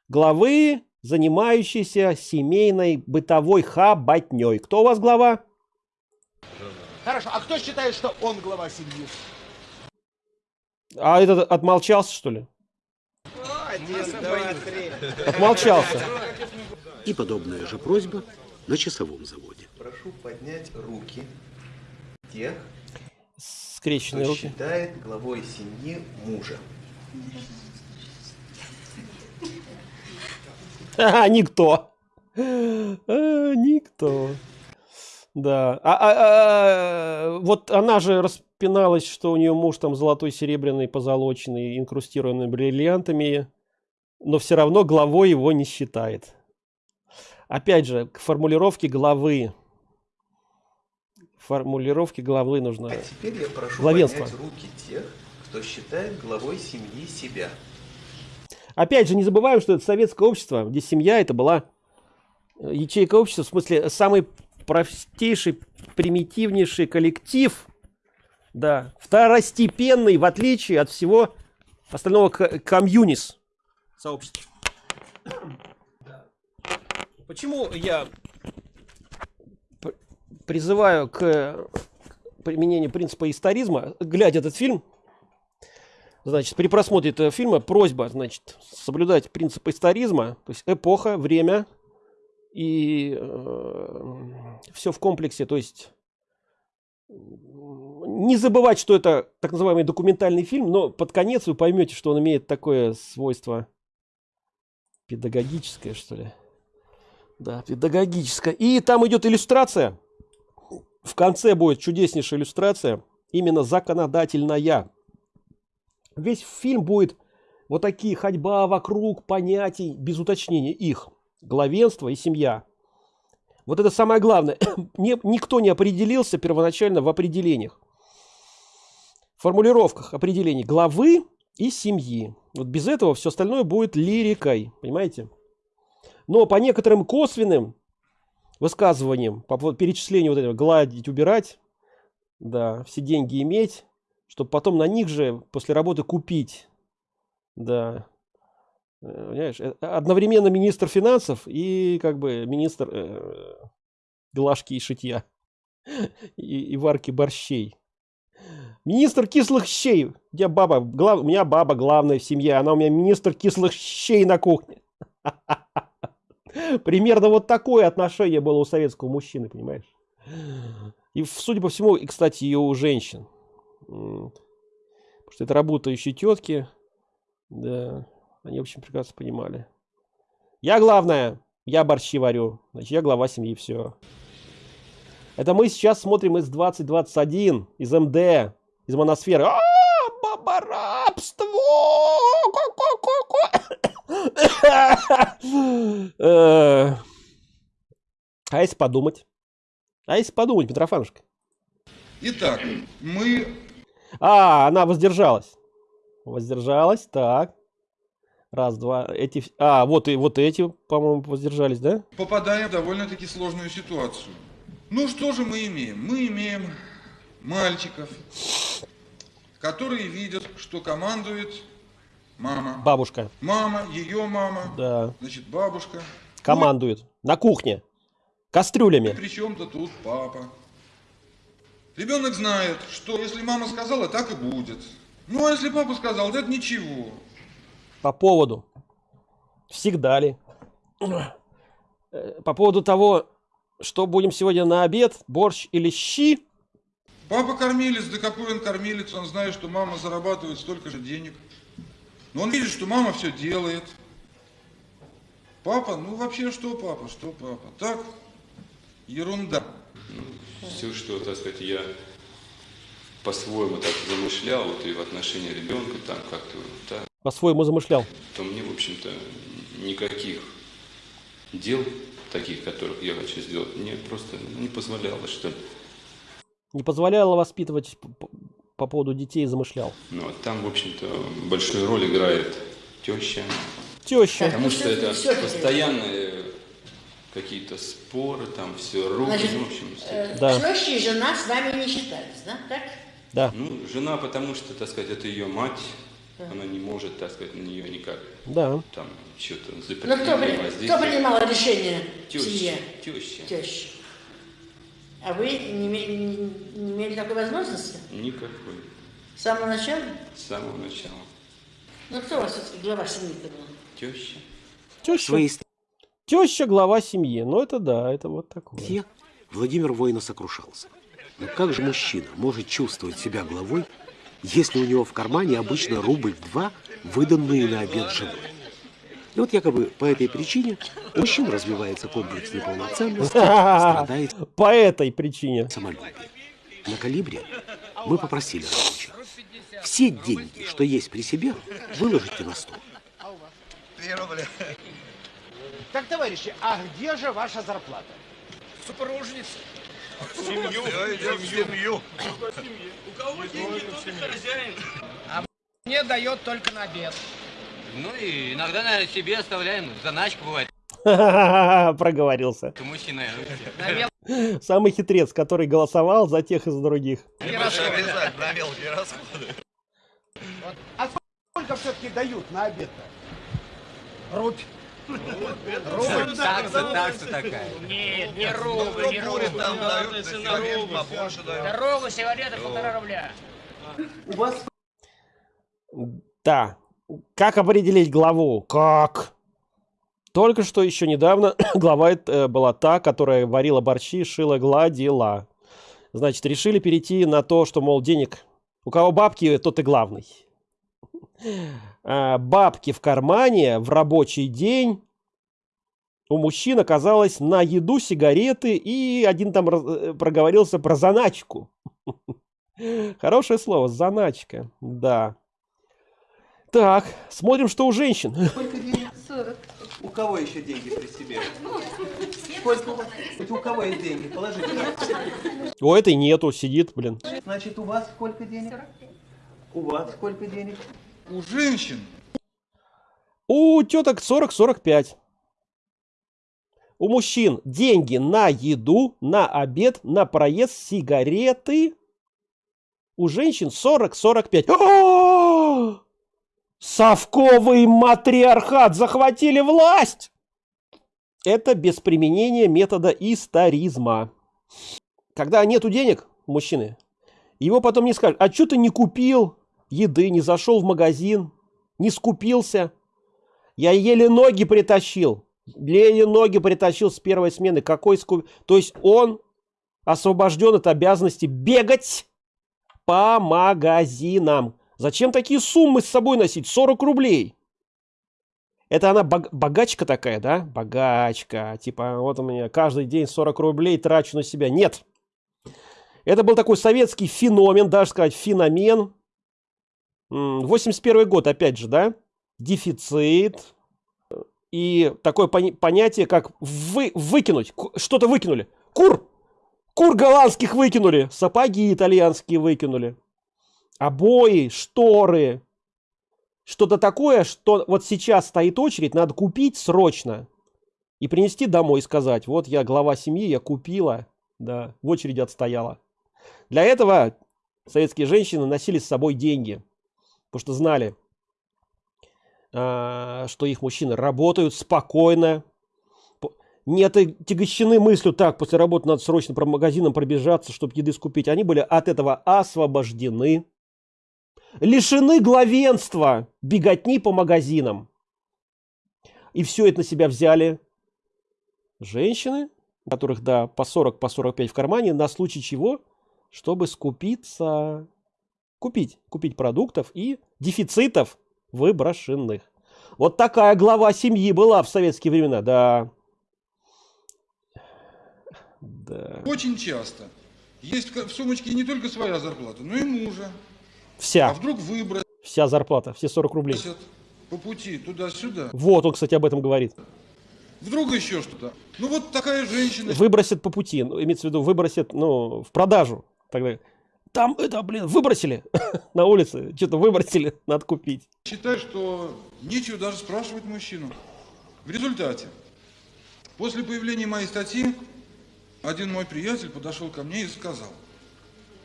главы, занимающейся семейной бытовой хаботней. Кто у вас глава? Хорошо, а кто считает, что он глава семьи? А этот отмолчался, что ли? Отмолчался. И подобная же просьба на часовом заводе. Прошу поднять руки тех, Скрещенные кто руки. считает главой семьи мужа. А, никто. А, никто. Да. А, а- а, вот она же распиналась, что у нее муж там золотой, серебряный, позолоченный, инкрустированный бриллиантами, но все равно главой его не считает. Опять же, к формулировке главы. Формулировке главы нужно. А теперь я прошу Главенство. поднять руки тех, кто считает главой семьи себя. Опять же, не забываем, что это советское общество, где семья это была э, ячейка общества, в смысле, самый простейший, примитивнейший коллектив, да, второстепенный, в отличие от всего остального комьюнис сообщества. Почему я призываю к применению принципа историзма, глядя этот фильм, Значит, при просмотре этого фильма просьба, значит, соблюдать принцип историзма, то есть эпоха, время и все в комплексе, то есть не забывать, что это так называемый документальный фильм, но под конец вы поймете, что он имеет такое свойство педагогическое, что ли. Да, педагогическое. И там идет иллюстрация. В конце будет чудеснейшая иллюстрация, именно законодательная. Весь фильм будет вот такие ходьба вокруг понятий, без уточнения их. Главенство и семья. Вот это самое главное. Никто не определился первоначально в определениях. Формулировках определений главы и семьи. Вот без этого все остальное будет лирикой. Понимаете? Но по некоторым косвенным высказываниям, по поводу перечисления вот этого гладить, убирать, да, все деньги иметь, чтобы потом на них же после работы купить. Да. Э, Понимаешь, э, одновременно министр финансов и как бы министр э, глажки и шитья и, и варки борщей. Министр кислых щей. У меня баба, глав- у меня баба главная в семье, она у меня министр кислых щей на кухне. Примерно вот такое отношение было у советского мужчины, понимаешь? И, судя по всему, и, кстати, и у женщин. Потому что это работающие тетки. Да, они, в общем, прекрасно понимали. Я главное, я борщи варю. Значит, я глава семьи, все. Это мы сейчас смотрим из 2021, из МД, из моносферы. А, бабарабство! Э, А если подумать? А если подумать, Петрофанушка? Итак, мы А, она воздержалась. Воздержалась, так. Раз, два. Эти... А, вот и вот эти, по-моему, воздержались, да? попадаем в довольно-таки сложную ситуацию. Ну что же мы имеем? Мы имеем мальчиков, которые видят, что командует мама. Бабушка. Мама, ее мама, Да. значит, бабушка. Командует. На кухне. Кастрюлями. Причем-то тут папа. Ребенок знает, что если мама сказала, так и будет. Ну а если папа сказал, да это ничего. По поводу. Всегда ли. Э, По поводу того, что будем сегодня на обед, борщ или щи. Папа кормилец, да какой он кормилец, он знает, что мама зарабатывает столько же денег. Но он видит, что мама все делает. Папа, ну вообще что папа, что папа? Так, ерунда. Все, что, так сказать, я по-своему так замышлял, вот и в отношении ребенка, там как-то, так, По-своему замышлял. то мне, в общем-то, никаких дел, таких, которых я хочу сделать, мне просто не позволяло, что ли. Не позволяло воспитывать по поводу детей замышлял. Ну, а там, в общем-то, большую роль играет теща. Теща. Потому что это постоянные какие-то споры, там все руки, Значит, ну, в общем, э, всё. теща и жена с нами не считались, да? Так? Да. Ну, жена, потому что, так сказать, это ее мать, Да. она не может, так сказать, на нее никак Да. там что-то Ну, запретить. кто, при- воздействовать. кто принимал решение в Теща, семье? теща. Теща. А вы не, име- не- не имели такой возможности? Никакой. С самого начала? С самого начала. Ну, кто у вас все-таки глава семьи-то был? Теща. Теща. Теща глава семьи. Ну это да, это вот такое. Те Владимир воина сокрушался. Но как же мужчина может чувствовать себя главой, если у него в кармане обычно рубль-два, выданные на обед женой? И вот якобы по этой причине у мужчин развивается комплекс неполноценности, страдает По этой причине. самолюбие. На калибре мы попросили рабочих. Все деньги, что есть при себе, выложите на стол. Так, товарищи, а где же ваша зарплата? Супружница. Семью. В семью. У кого деньги, тот и хозяин. А мне дает только на обед. Ну и иногда, наверное, себе оставляем. Заначка бывает. Проговорился. Ты мужчина. Самый хитрец, который голосовал за тех и за других. обязать на мелкие расходы. А сколько все-таки дают на обед-то? Рубь. Рубль, такса, такса такая. Нет, не рубль, не рубль. Там дают, Если на на сигарет рубль побольше всё. дают. Дорога, сигарета, полтора рубля. У вас Да. Как определить главу? Как? Только что еще недавно глава э, была та, которая варила борщи, шила, гладила. Значит, решили перейти на то, что, мол, денег... У кого бабки, тот и главный. А, бабки в кармане в рабочий день у мужчин оказалось на еду, сигареты и один там э, проговорился про заначку. Хорошее слово, заначка, да. Так, смотрим, что у женщин. Сколько денег? 40. У кого еще деньги при себе? Сколько у вас? У кого есть деньги? Положите. У этой нету, сидит, блин. Значит, у вас сколько денег? У вас сколько денег? У женщин У теток 40-45. У мужчин деньги на еду, на обед, на проезд, сигареты. У женщин 40-45. Совковый матриархат захватили власть! Это без применения метода историзма. Когда нету денег, мужчины, его потом не скажут, а что ты не купил еды, не зашел в магазин, не скупился? Я еле ноги притащил. Еле ноги притащил с первой смены. Какой скуп... То есть он освобожден от обязанности бегать по магазинам. Зачем такие суммы с собой носить? 40 рублей. Это она бог- богачка такая, да? Богачка. Типа, вот у меня каждый день 40 рублей трачу на себя. Нет. Это был такой советский феномен, даже сказать феномен. М, 81 год, опять же, да? Дефицит. И такое понятие, как вы, выкинуть. Что-то выкинули. Кур! Кур голландских выкинули. Сапоги итальянские выкинули. Обои, шторы. Что-то такое, что вот сейчас стоит очередь, надо купить срочно. И принести домой и сказать, вот я глава семьи, я купила. Да, в очереди отстояла. Для этого советские женщины носили с собой деньги. Потому что знали, а, что их мужчины работают спокойно, п- не отягощены мыслью, так, после работы надо срочно по магазинам пробежаться, чтобы еды скупить. Они были от этого освобождены, лишены главенства, беготни по магазинам. И все это на себя взяли женщины, которых, да, по 40, по 45 в кармане, на случай чего, чтобы скупиться, купить, купить продуктов и дефицитов выброшенных. Вот такая глава семьи была в советские времена, да. Да. Очень часто. Есть в сумочке не только своя зарплата, но и мужа. Вся. А вдруг выбросят Вся зарплата, все 40 рублей. по пути туда-сюда. Вот он, кстати, об этом говорит. Вдруг еще что-то. Ну вот такая женщина. Выбросят по пути, ну, имеется в виду, выбросят, ну, в продажу. Тогда там это, блин, выбросили на улице, что-то выбросили, надо купить. Считаю, что нечего даже спрашивать мужчину. В результате, после появления моей статьи, один мой приятель подошел ко мне и сказал,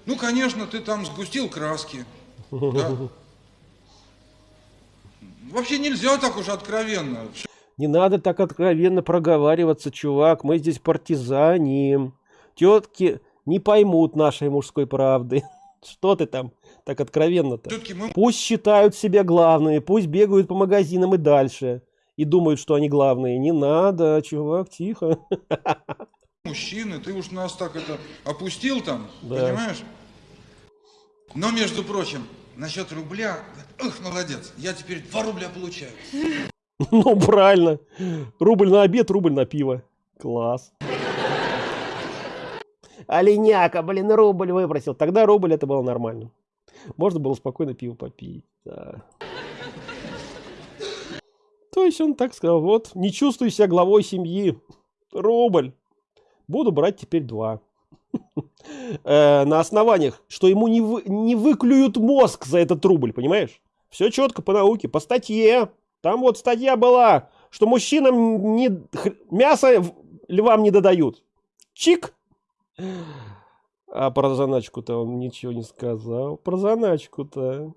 ну, конечно, ты там сгустил краски. Да. Вообще нельзя так уж откровенно. Не надо так откровенно проговариваться, чувак. Мы здесь партизаним. Тетки не поймут нашей мужской правды. Что ты там так откровенно-то? Пусть считают себя главными, пусть бегают по магазинам и дальше. И думают, что они главные. Не надо, чувак, тихо. Мужчины, ты уж нас так это опустил там, Да. понимаешь? Но, между прочим, насчет рубля, эх, молодец, я теперь 2 рубля получаю. Ну, правильно. Рубль на обед, рубль на пиво. Класс. Оленяка, блин, рубль выбросил. Тогда рубль это было нормально. Можно было спокойно пиво попить. да. То есть он так сказал, вот, не чувствую себя главой семьи. Рубль. Буду брать теперь два. Э, На основаниях, что ему не, вы- не выклюют мозг за этот рубль, понимаешь? Все четко по науке, по статье. Там вот статья была, что мужчинам не, хр- мясо львам не додают. Чик. А про заначку-то он ничего не сказал. Про заначку-то.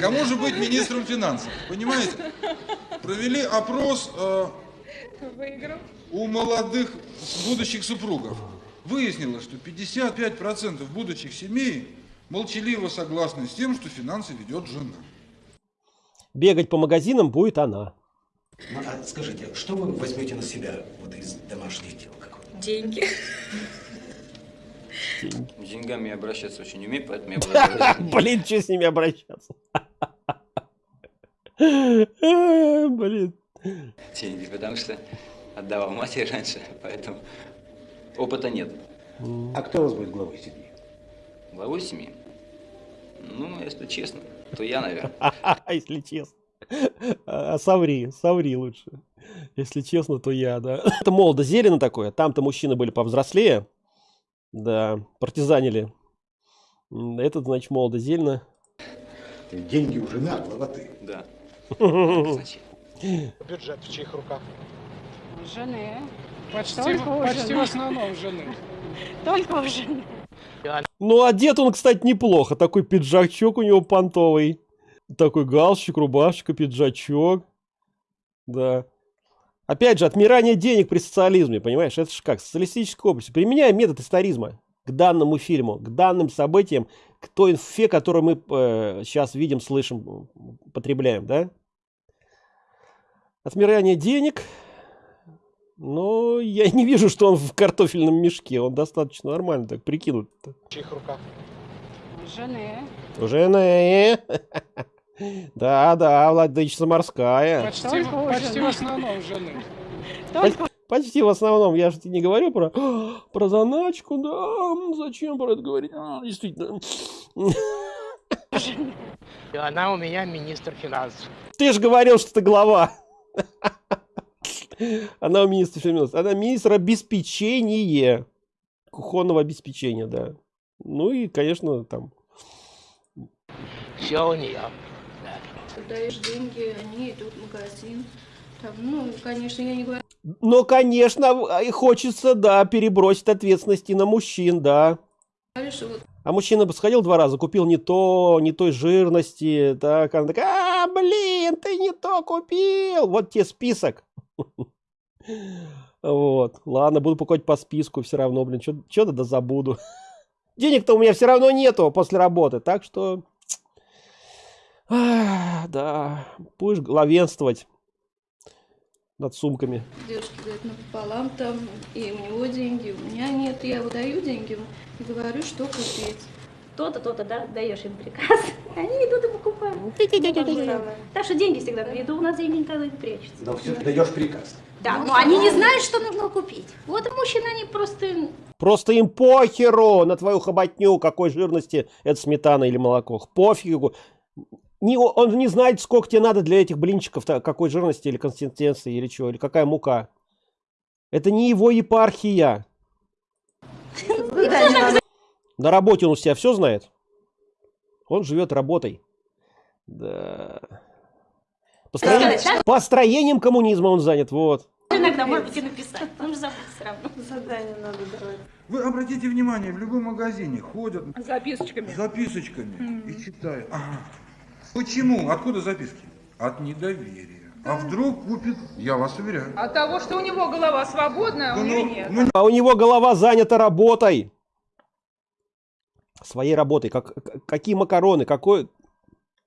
Кому же быть министром финансов? Понимаете? Провели опрос э, у молодых будущих супругов. Выяснилось, что 55% будущих семей молчаливо согласны с тем, что финансы ведет жена. Бегать по магазинам будет она. Ну, а скажите, что вы возьмете на себя вот из домашних дел? Как вы? Деньги. С деньгами обращаться очень не умею, поэтому я буду... Блин, что с ними обращаться? А, Блин. деньги, потому что отдавал матери раньше, поэтому опыта нет. А кто у вас будет главой семьи? Главой семьи? Ну, если честно, то я, наверное. Если честно. А соври, соври лучше. Если честно, то я, да. Это молодо зелено такое. Там-то мужчины были повзрослее. Да, партизанили. Этот, значит, молодо зелено. Деньги у жены, а глава ты. Да. Бюджет в чьих руках? Жены. Почти, Только у почти в основном жены. Только у жены. Ну, одет он, кстати, неплохо. Такой пиджачок у него понтовый. Такой галстук, рубашечка, пиджачок. Да. Опять же, отмирание денег при социализме, понимаешь? Это же как, социалистическое общество. Применяя метод историзма к данному фильму, к данным событиям, к той инфе, которую мы сейчас видим, слышим, потребляем, да? Отмирание денег. Но я не вижу, что он в картофельном мешке. Он достаточно нормально так прикинут. В чьих руках? Жены. Жены. Да, да, владычица морская. Почти, Только почти в основном жены. Только Почти в основном, я же не говорю про, про заначку, да, зачем про это говорить? А, действительно. Она у меня министр финансов. Ты же говорил, что ты глава. Она у министра финансов. Она министр обеспечения. Кухонного обеспечения, да. Ну и, конечно, там. Все у нее. даешь деньги, они идут в магазин. Там, ну, конечно, я не говорю, Но, конечно, и хочется, да, перебросить ответственности на мужчин, да. А мужчина бы сходил два раза, купил не то, не той жирности, так, она такая, а, блин, ты не то купил, вот тебе список. Вот, ладно, буду покупать по списку все равно, блин, что-то да забуду. Денег-то у меня все равно нету после работы, так что, да, будешь главенствовать над сумками. девушки говорят напополам там, и у него деньги, у меня нет, я выдаю деньги и говорю, что купить. То-то, то-то, да, даешь им приказ. Они идут и покупают. Ну. Так что деньги всегда на виду, у нас деньги никогда не прячутся. Но все-таки даешь приказ. Да, но они не знают, что нужно купить. Вот мужчины, они просто... Просто им похеру на твою хоботню, какой жирности это сметана или молоко. Пофигу. Не, он не знает, сколько тебе надо для этих блинчиков, какой жирности или консистенции, или чего, или какая мука. Это не его епархия. На работе он у себя все знает. Он живет работой. Да. Построением, построением коммунизма он занят, вот. Иногда, может быть, и написать. Он же забыл все равно. Задание надо давать. Вы обратите внимание, в любом магазине ходят С записочками. с записочками и читают. Ага. Почему? Откуда записки? От недоверия. А вдруг купит, я вас уверяю. От того, что у него голова свободная, а у Ну, нее ну, нет. ну, А у него голова занята работой. Своей работой. Как, какие макароны, какой,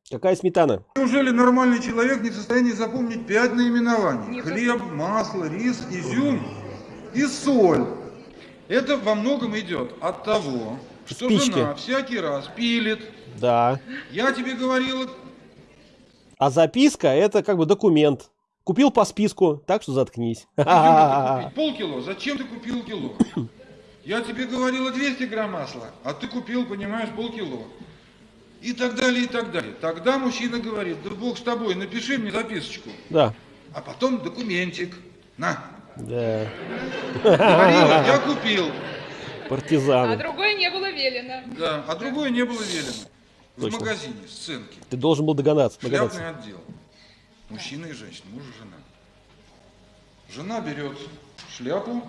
какая сметана. Неужели нормальный человек не в состоянии запомнить пять наименований? Не в Хлеб, масло, рис, изюм и соль. Это во многом идет от того, что Спички. жена всякий раз пилит. Да. Я тебе говорила, А записка это как бы документ. Купил по списку, так что заткнись. полкило, зачем ты купил кило? Я тебе говорила 200 грамм масла, а ты купил, понимаешь, полкило. И так далее, и так далее. Тогда мужчина говорит, да бог с тобой, напиши мне записочку. Да. А потом документик. На. Да. Говорила, я купил. А Партизаны. другое не было велено. Да, а другое не было велено. В Точно. магазине сценки. Ты должен был догадаться. догадаться. Шляпный отдел. Мужчина и женщина, муж и жена. Жена берет шляпу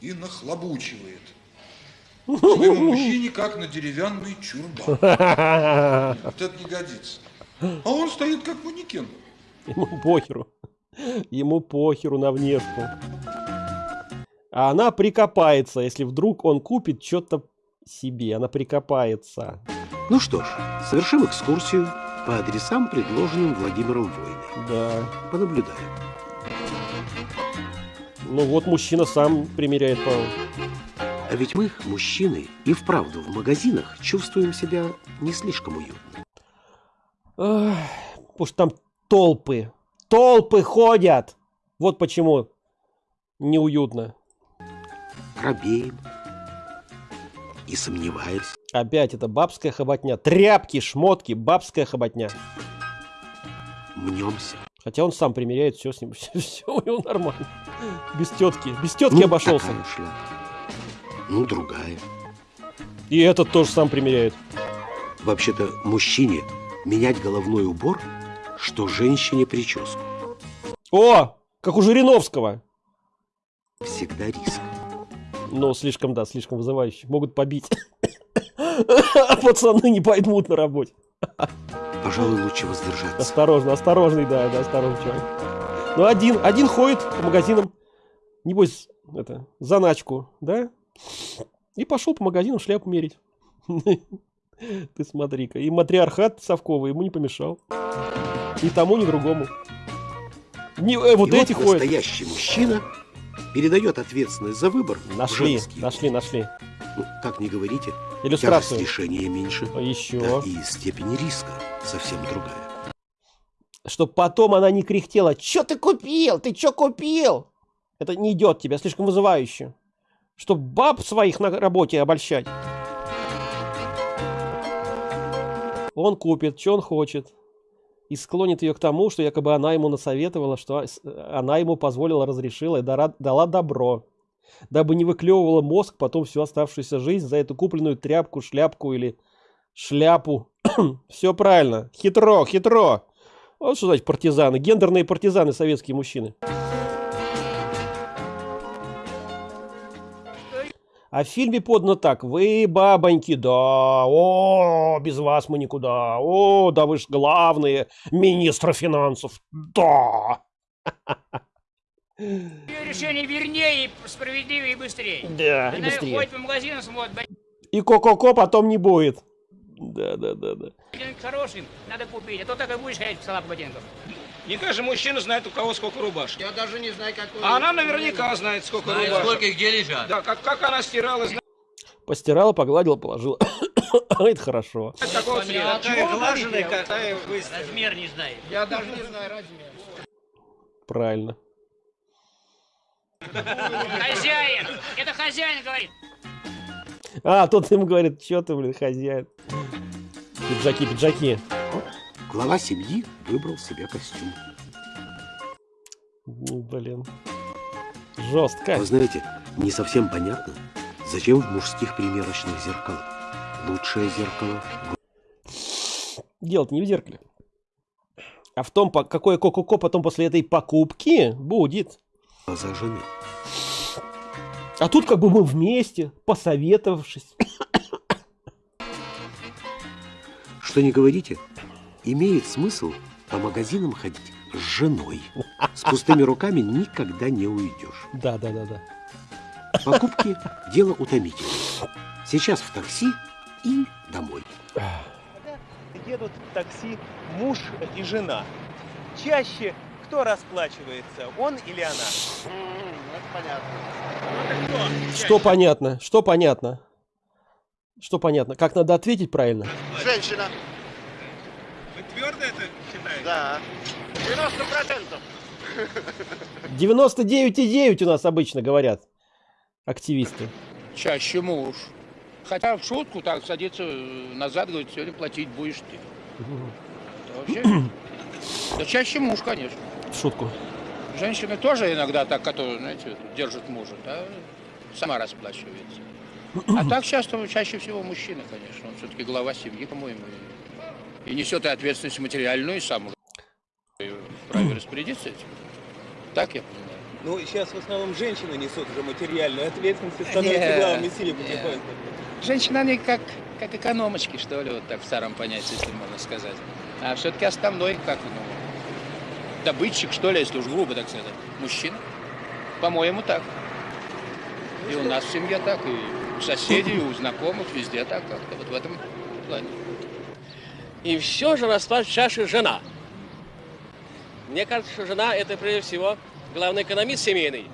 и нахлобучивает. Своему мужчине как на деревянный чурбан. Вот это не годится. А он стоит как манекен. Ему похеру. Ему похеру на внешку. А она прикопается, если вдруг он купит что-то себе. Она прикопается. Ну что ж, совершим экскурсию по адресам, предложенным Владимиром Войной. Да. Понаблюдаем. Ну вот мужчина сам примеряет, по А ведь мы, мужчины, и вправду в магазинах чувствуем себя не слишком уютно. Ах, Потому что там толпы. Толпы ходят. Вот почему неуютно. Робеем и сомневаемся. Опять это бабская хоботня. Тряпки, шмотки, бабская хоботня. Мнемся. Хотя он сам примеряет, все с ним, все, у него нормально. Без тетки. Без тетки Ну, обошелся. Ну, другая. И этот тоже сам примеряет. Вообще-то мужчине менять головной убор, что женщине прическу. О, как у Жириновского. Всегда риск. Ну, слишком, да, слишком вызывающе. Могут побить. А пацаны не поймут на работе. Пожалуй, лучше воздержаться. Осторожно, осторожный, да, да, осторожный человек. Ну, один, один ходит по магазинам, небось, это, заначку, да? И пошел по магазинам шляпу мерить. Ты смотри-ка. И матриархат совковый ему не помешал. Ни тому, ни другому. Не, э, вот И эти ходят. настоящий мужчина передает ответственность за выбор Нашли, нашли, нашли. Ну, как не говорите, Иллюстрацию. тяжесть решения меньше. Еще. Да, и степень риска совсем другая. Чтоб потом она не кряхтела. Чё ты купил? Ты чё купил? Это не идет тебе, слишком вызывающе. Чтоб баб своих на работе обольщать. Он купит, что он хочет. И склонит ее к тому, что якобы она ему насоветовала, что она ему позволила, разрешила и дала добро. Дабы не выклевывала мозг потом всю оставшуюся жизнь за эту купленную тряпку, шляпку или шляпу. Все правильно. Хитро, хитро. Вот что значит партизаны. Гендерные партизаны, советские мужчины. А в фильме подано так. Вы, бабоньки, да, о, без вас мы никуда. О, да вы ж главные министры финансов. Да. Ее решение вернее, и справедливее и быстрее. Да, и Она быстрее. ходит по магазинам, смотрит, И ко-ко-ко потом не будет. Да, да, да, да. ботинок хороший, надо купить, а то так и будешь ходить в салат ботинков. Не каждый мужчина знает, у кого сколько рубашек. Я даже не знаю, какой... А она наверняка знает, сколько Знает, рубашек. сколько и где лежат. Да, как, как она стирала, знает Постирала, погладила, положила. Это хорошо. такого цвета. Какая глаженная, какая выстирана. Размер не знает. Я даже не знаю размер. Правильно. Хозяин! Это хозяин говорит. А, тот им говорит, что ты, блин, хозяин. Пиджаки, пиджаки. Глава семьи выбрал себе костюм. Ну, блин. Жестко. Вы знаете, не совсем понятно, зачем в мужских примерочных зеркалах. Лучшее зеркало Дело-то не в зеркале. А в том, какое ко-ко-ко потом после этой покупки будет. Глаза жены. А тут как бы мы вместе, посоветовавшись. Что не говорите, имеет смысл по магазинам ходить с женой. С пустыми руками никогда не уйдешь. Да, да, да, да. Покупки – дело утомительное. Сейчас в такси и домой. Едут в такси муж и жена. Чаще кто расплачивается, он или она? Это понятно. Что понятно? Что понятно? Что понятно? Как надо ответить правильно? Женщина. Вы твердо это считаете? Да. 90%. 99,9 у нас обычно говорят активисты. Чаще муж. Хотя в шутку так садится э, назад, говорит, сегодня платить будешь ты. Это вообще... Да чаще муж, конечно. В шутку. Женщины тоже иногда так, которые, знаете, держат мужа, да, сама расплачивается. А так часто, чаще всего мужчина, конечно. Он все-таки глава семьи, по-моему. И, и несет и ответственность материальную, и сам уже вправе распорядиться этим. Так я понимаю. Ну, сейчас в основном женщины несут уже материальную ответственность становятся главами семьи не. потихоньку. Женщины, они как, как экономочки, что ли, вот так в старом понятии, если можно сказать. А все-таки основной, как, ну, добытчик, что ли, если уж грубо так сказать, мужчина. По-моему, так. И у нас в семье так, и у соседей, и у знакомых, везде так как-то, вот в этом плане. И все же расклад чаши жена. Мне кажется, что жена это прежде всего главный экономист семейный.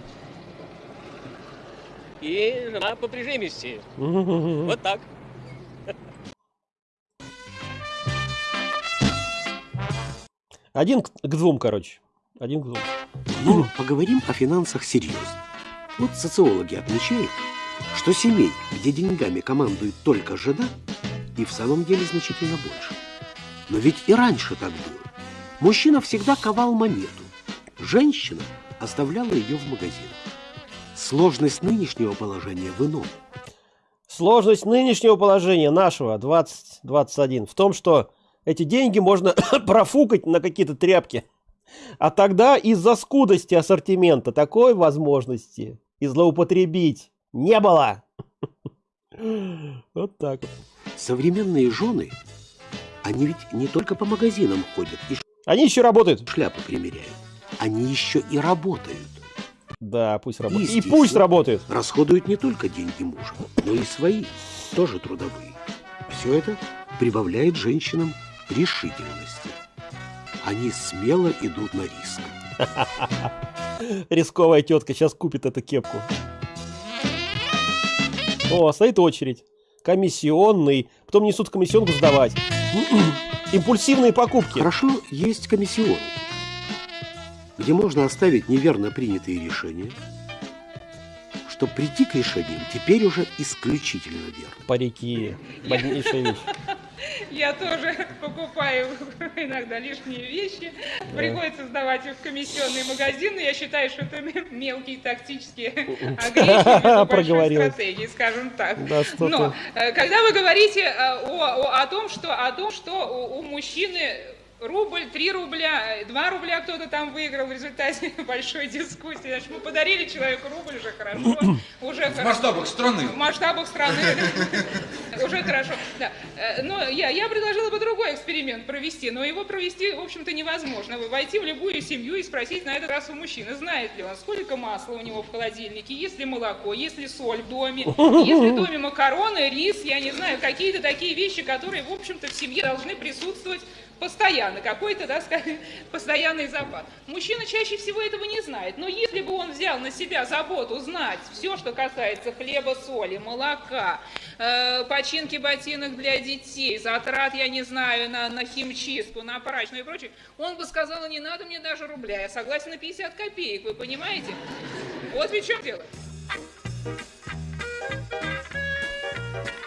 И жена по прижимисти. Вот так. Один к, к двум, короче. Один к двум. Но поговорим о финансах серьезно. Вот социологи отмечают, что семей, где деньгами командует только жена, и в самом деле значительно больше. Но ведь и раньше так было. Мужчина всегда ковал монету. Женщина оставляла ее в магазинах. Сложность нынешнего положения в ином. Сложность нынешнего положения нашего 2021 в том, что эти деньги можно профукать на какие-то тряпки. А тогда из-за скудости ассортимента такой возможности и злоупотребить не было. Вот так. Современные жены, они ведь не только по магазинам ходят и Они еще работают. шляпы примеряют. Они еще и работают. Да, пусть работают. И пусть работают. Расходуют не только деньги мужа, но и свои, тоже трудовые. Все это прибавляет женщинам решительности. Они смело идут на риск. Рисковая тетка сейчас купит эту кепку. О, стоит очередь. Комиссионный. Потом несут комиссионку сдавать. Импульсивные покупки. Хорошо, есть комиссион, где можно оставить неверно принятые решения, чтобы прийти к решениям теперь уже исключительно верно. Парики. Больнейшая вещь. Я тоже покупаю иногда лишние вещи. Приходится сдавать их в комиссионные магазины. Я считаю, что это мелкие тактические большой Проговорилась. стратегии, скажем так. Да, Но э, когда вы говорите э, о, о- о том, что, о том, что у, у мужчины рубль, 3 рубля, 2 рубля кто-то там выиграл в результате большой дискуссии. Значит, мы подарили человеку рубль, уже хорошо. Уже В масштабах страны. В масштабах страны. Уже хорошо. Да. Э, Но я, я предложила бы другой эксперимент провести, но его провести, в общем-то, невозможно. Вы Войти в любую семью и спросить на этот раз у мужчины, знает ли он, сколько масла у него в холодильнике, есть ли молоко, есть ли соль в доме, есть ли в доме макароны, рис, я не знаю, какие-то такие вещи, которые, в общем-то, в семье должны присутствовать постоянно, какой-то, да, постоянный запас. Мужчина чаще всего этого не знает, но если бы он взял на себя заботу знать все, что касается хлеба, соли, молока, э, починки ботинок для детей, затрат, я не знаю, на, на химчистку, на прачечную и прочее, он бы сказал, не надо мне даже рубля, я согласен на 50 копеек, вы понимаете? Вот ведь в чем дело.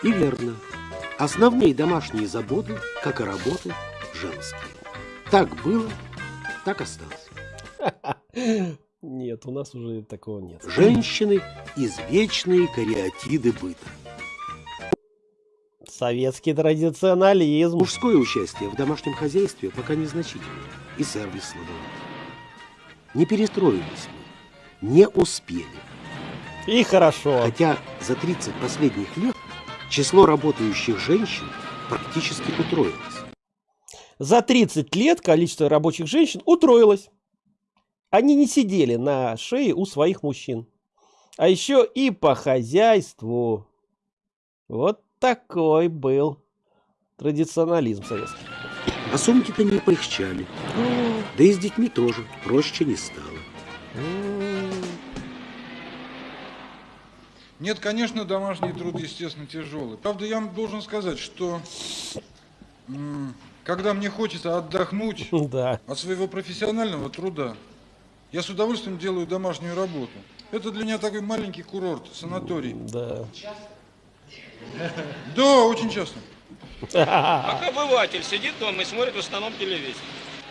И верно. Основные домашние заботы, как и работы, женские. Так было, так осталось. Нет, у нас уже такого нет. Женщины – извечные кариатиды быта. Советский традиционализм. Мужское участие в домашнем хозяйстве пока незначительно. И сервис слабоват. Не перестроились мы, не успели. И хорошо. Хотя за 30 последних лет число работающих женщин практически утроилось. За 30 лет количество рабочих женщин утроилось. Они не сидели на шее у своих мужчин. А еще и по хозяйству. Вот такой был традиционализм советский. А сумки-то не полегчали. Да и с детьми тоже проще не стало. Нет, конечно, домашний труд, естественно, тяжелый. Правда, я вам должен сказать, что когда мне хочется отдохнуть Да. от своего профессионального труда, я с удовольствием делаю домашнюю работу. Это для меня такой маленький курорт, санаторий. Да. Да, очень часто. Как обыватель сидит дома и смотрит в основном телевизор.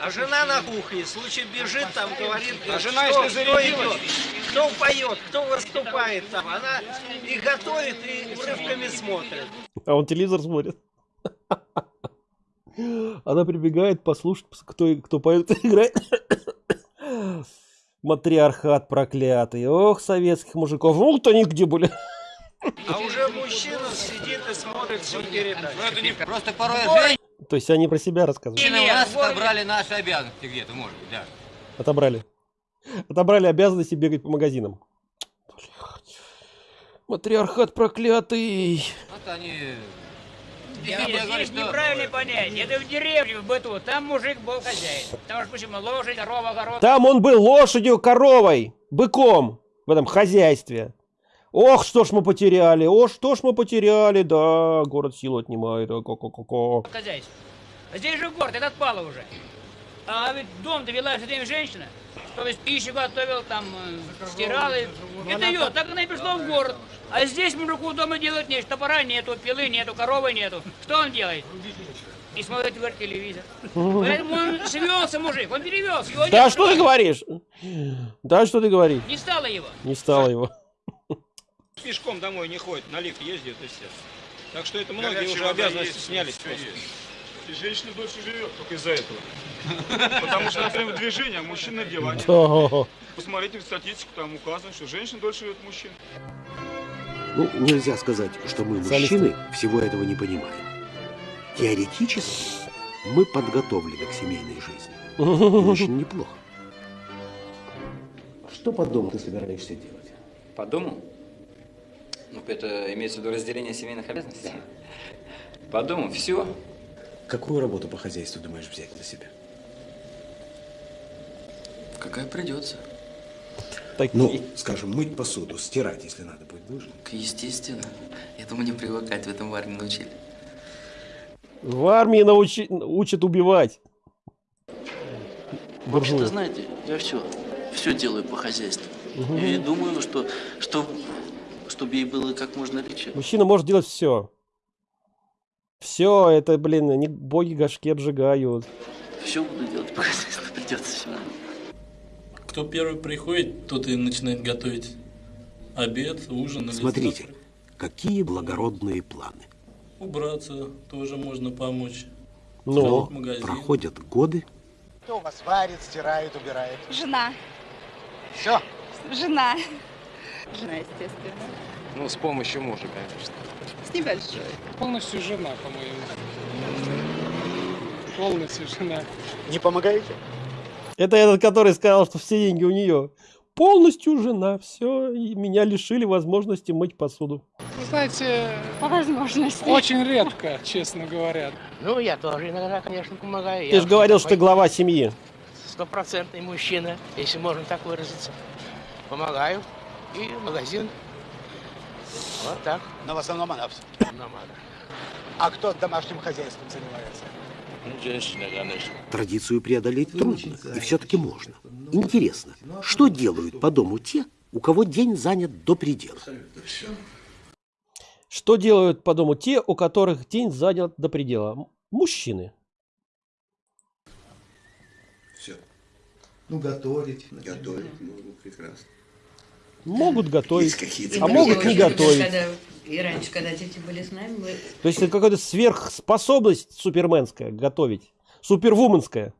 А жена на кухне, случай бежит, там говорит, А жена, что, если кто идет, кто поет, кто выступает там. Она и готовит, и урывками смотрит. А он телевизор смотрит. Она прибегает послушать, кто, кто поет играет. Матриархат проклятый. Ох, советских мужиков. Вот они где были. А уже мужчина сидит и смотрит всю передачу. Это не просто порой То есть они про себя рассказывают. женщины у нас отобрали наши обязанности где-то, может быть, да. Отобрали. Отобрали обязанности бегать по магазинам. Блядь. Матриархат проклятый. Вот они... Нет, Я говорю, здесь что- неправильное понятие. Это в деревне, в быту. Там мужик был хозяин. Потому что почему? Лошадь, корова, город. Там он был лошадью, коровой, быком в этом хозяйстве. Ох, что ж мы потеряли, о, что ж мы потеряли, да, город силу отнимает, а, ко-ко-ко-ко. Хозяйство. А здесь же город, это отпало уже. А ведь дом довела все время женщина. То есть пищу готовил, там, э, стирала. Это ее, так она и пришла в город. А здесь мужику дома делать нечего. Топора нету, пилы нету, коровы нету. Что он делает? И смотрит, говорит, телевизор. Поэтому он свелся, мужик, он перевелся. Его Да что ты в говоришь? Да что ты говоришь? Не стало его. Не стало его. Пешком домой не ходит, на лифт ездит и все. Так что это многие Горячая уже обязанности есть, снялись всё просто. есть. И женщина дольше живет только из-за этого. Потому что, например, движение, а мужчина. Они- Да. Посмотрите в статистику, там указано, что женщина дольше живет мужчин. Ну, нельзя сказать, что мы, мужчины, всего этого не понимаем. Теоретически мы подготовлены к семейной жизни. И Очень неплохо. Что по дому ты собираешься делать? По дому? Ну, это имеется в виду разделение семейных обязанностей? По дому все. Какую работу по хозяйству думаешь взять на себя? Какая придется. Такие. Ну, скажем, мыть посуду, стирать, если надо будет, будешь? Естественно. Этому не привыкать, в этом в армии научили. В армии научи... учат убивать. Вообще-то, знаете, я все, все делаю по хозяйству. Мгм. И думаю, что, что, чтобы ей было как можно легче. Мужчина может делать все. Все, это, блин, они боги горшки обжигают. Все буду делать по хозяйству, придется все. Кто первый приходит, тот и начинает готовить обед, ужин или Смотрите, завтрак. какие благородные планы. Убраться тоже можно помочь. Но проходят годы, Кто у вас варит, стирает, убирает? Жена. Все. Жена. Жена, естественно. Ну, с помощью мужа, конечно. С небольшой. Полностью жена, по-моему. Полностью жена. Не помогаете? Это этот, который сказал, что все деньги у нее. Полностью жена, все, и меня лишили возможности мыть посуду. Вы знаете, По возможности. очень редко, честно говоря. Ну, я тоже иногда, конечно, помогаю. Ты же говорил, что ты глава семьи. Стопроцентный мужчина, если можно так выразиться. Помогаю. И магазин. Вот так. Но в основном она все. А кто домашним хозяйством занимается? Ну, традицию преодолеть трудно, и все-таки можно. Интересно, что делают по дому те, у кого день занят до предела? Что делают по дому те, у которых день занят до предела? Мужчины. Все. Ну, готовить. Готовить, ну, прекрасно. Могут готовить, а могут не готовить. Когда, и раньше, когда дети были с нами, мы То есть это какая-то сверхспособность суперменская готовить. Супервуменская.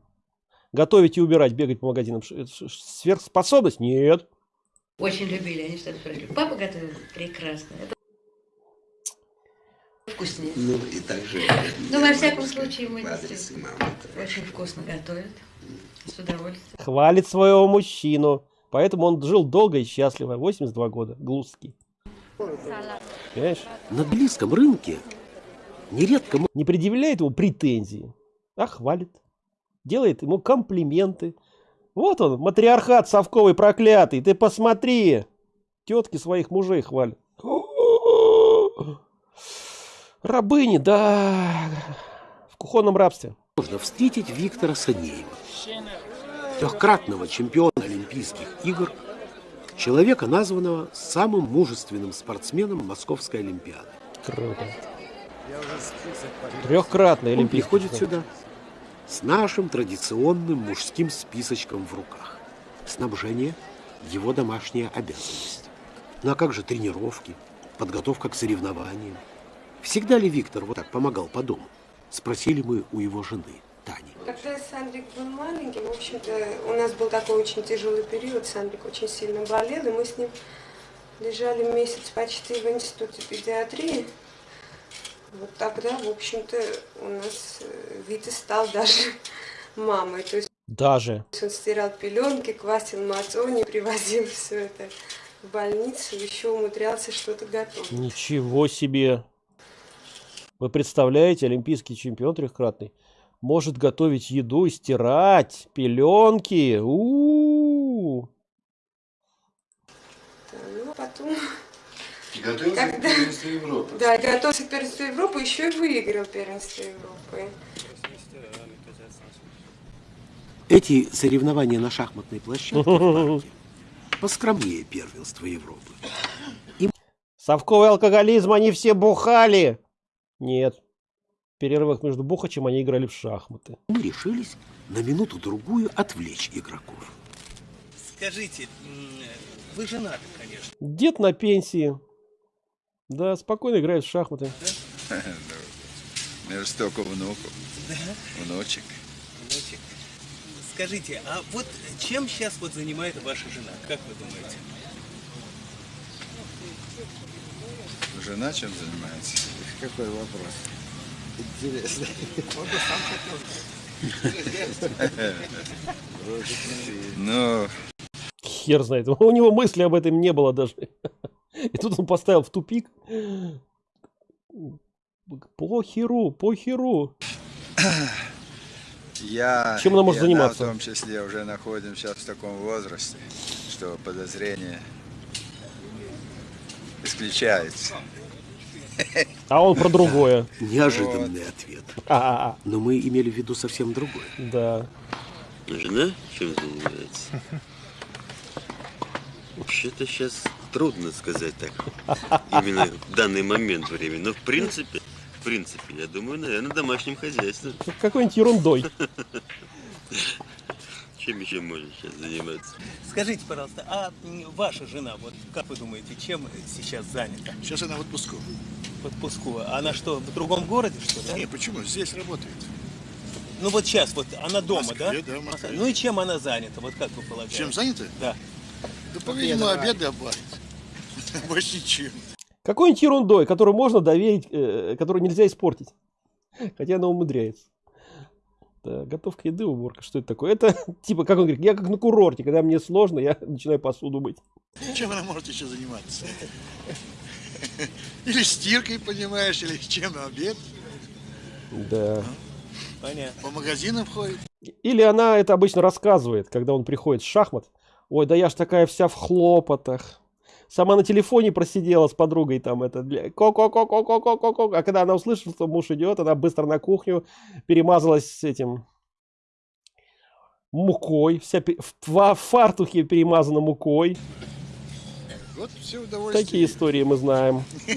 Готовить и убирать, бегать по магазинам. Это Сверхспособность? Нет. очень любили. Они всегда спрашивали, папа готовил прекрасно. Это вкуснее. Ну, и также... Ну, во всяком случае, мы очень вкусно готовят. С удовольствием. Хвалит своего мужчину. Поэтому он жил долго и счастливо. 82 года. Глузский. Понимаешь? На близком рынке нередко... Не предъявляет ему претензии, а хвалит. Делает ему комплименты. Вот он, матриархат совковый проклятый. Ты посмотри. Тетки своих мужей хвалят. Рабыни, да. В кухонном рабстве. Можно встретить Виктора Санеева, трехкратного чемпиона Олимпийских игр, человека, названного самым мужественным спортсменом Московской Олимпиады. Круто. Трехкратный Он олимпийский приходит чемпион. сюда с нашим традиционным мужским списочком в руках. Снабжение – его домашняя обязанность. Ну а как же тренировки, подготовка к соревнованиям? Всегда ли Виктор вот так помогал по дому? Спросили мы у его жены. Когда Сандрик был маленький, в общем-то, у нас был такой очень тяжелый период. Сандрик очень сильно болел, и мы с ним лежали месяц почти в институте педиатрии. Вот тогда, в общем-то, у нас э, Витя стал даже мамой. То есть Даже. он стирал пеленки, квасил мацони, привозил все это в больницу, еще умудрялся что-то готовить. Ничего себе. Вы представляете, олимпийский чемпион трехкратный может готовить еду и стирать пеленки. У-у-у. Ну, а потом... И готовился к Когда- первенству Европы. Да, и готовился к первенству Европы, еще и выиграл первенство Европы. Эти соревнования на шахматной площадке в парке поскромнее первенства Европы. Совковый алкоголизм, они все бухали. Нет. Перерывах между бухачем они играли в шахматы. Мы решились на минуту-другую отвлечь игроков. Скажите, вы женаты, конечно. Дед на пенсии. Да, спокойно играет в шахматы. У меня же столько внуков, Да? внучек. Внучек. Скажите, а вот чем сейчас вот занимается ваша жена? Как вы думаете? Жена чем занимается? Какой вопрос? Интересно. Ну, Хер знает. У него мысли об этом не было даже. И тут он поставил в тупик. Похеру, похеру. я Чем она может и заниматься? в том числе уже находимся в таком возрасте, что подозрение исключается. А он про другое. Неожиданный ответ. А-а-а. Но мы имели в виду совсем другое. Да. Жена чем занимается? Вообще-то сейчас трудно сказать так. Именно в данный момент времени. Но в принципе, в принципе, я думаю, наверное, домашним хозяйством. Какой-нибудь ерундой. Чем еще можно сейчас заниматься? Скажите, пожалуйста, а ваша жена, вот как вы думаете, чем сейчас занята? Сейчас она в отпуску. В отпуску. Она что, в другом городе, что ли? Не, почему? Здесь работает. Ну вот сейчас, вот она дома, Москве, да? да, Москве. Ну и чем она занята, вот как вы полагаете? Чем занята? Да. Да, по-видимому, обеды обварит. Больше ничем. Какой-нибудь ерундой, которую можно доверить, э, которую нельзя испортить. Хотя она умудряется. Да, готовка еды, уборка. Что это такое? Это типа, как он говорит, я как на курорте, когда мне сложно, я начинаю посуду мыть. Чем она может еще заниматься? Или стиркой, понимаешь, или чем на обед. Да. Понятно. По магазинам ходит. Или она это обычно рассказывает, когда он приходит с шахмат. Ой, да я ж такая вся в хлопотах. Сама на телефоне просидела с подругой там это ко ко ко ко ко ко ко ко А когда она услышала, что муж идет, она быстро на кухню перемазалась с этим мукой, вся в фартухе перемазана мукой. Вот все удовольствие. Такие истории мы знаем.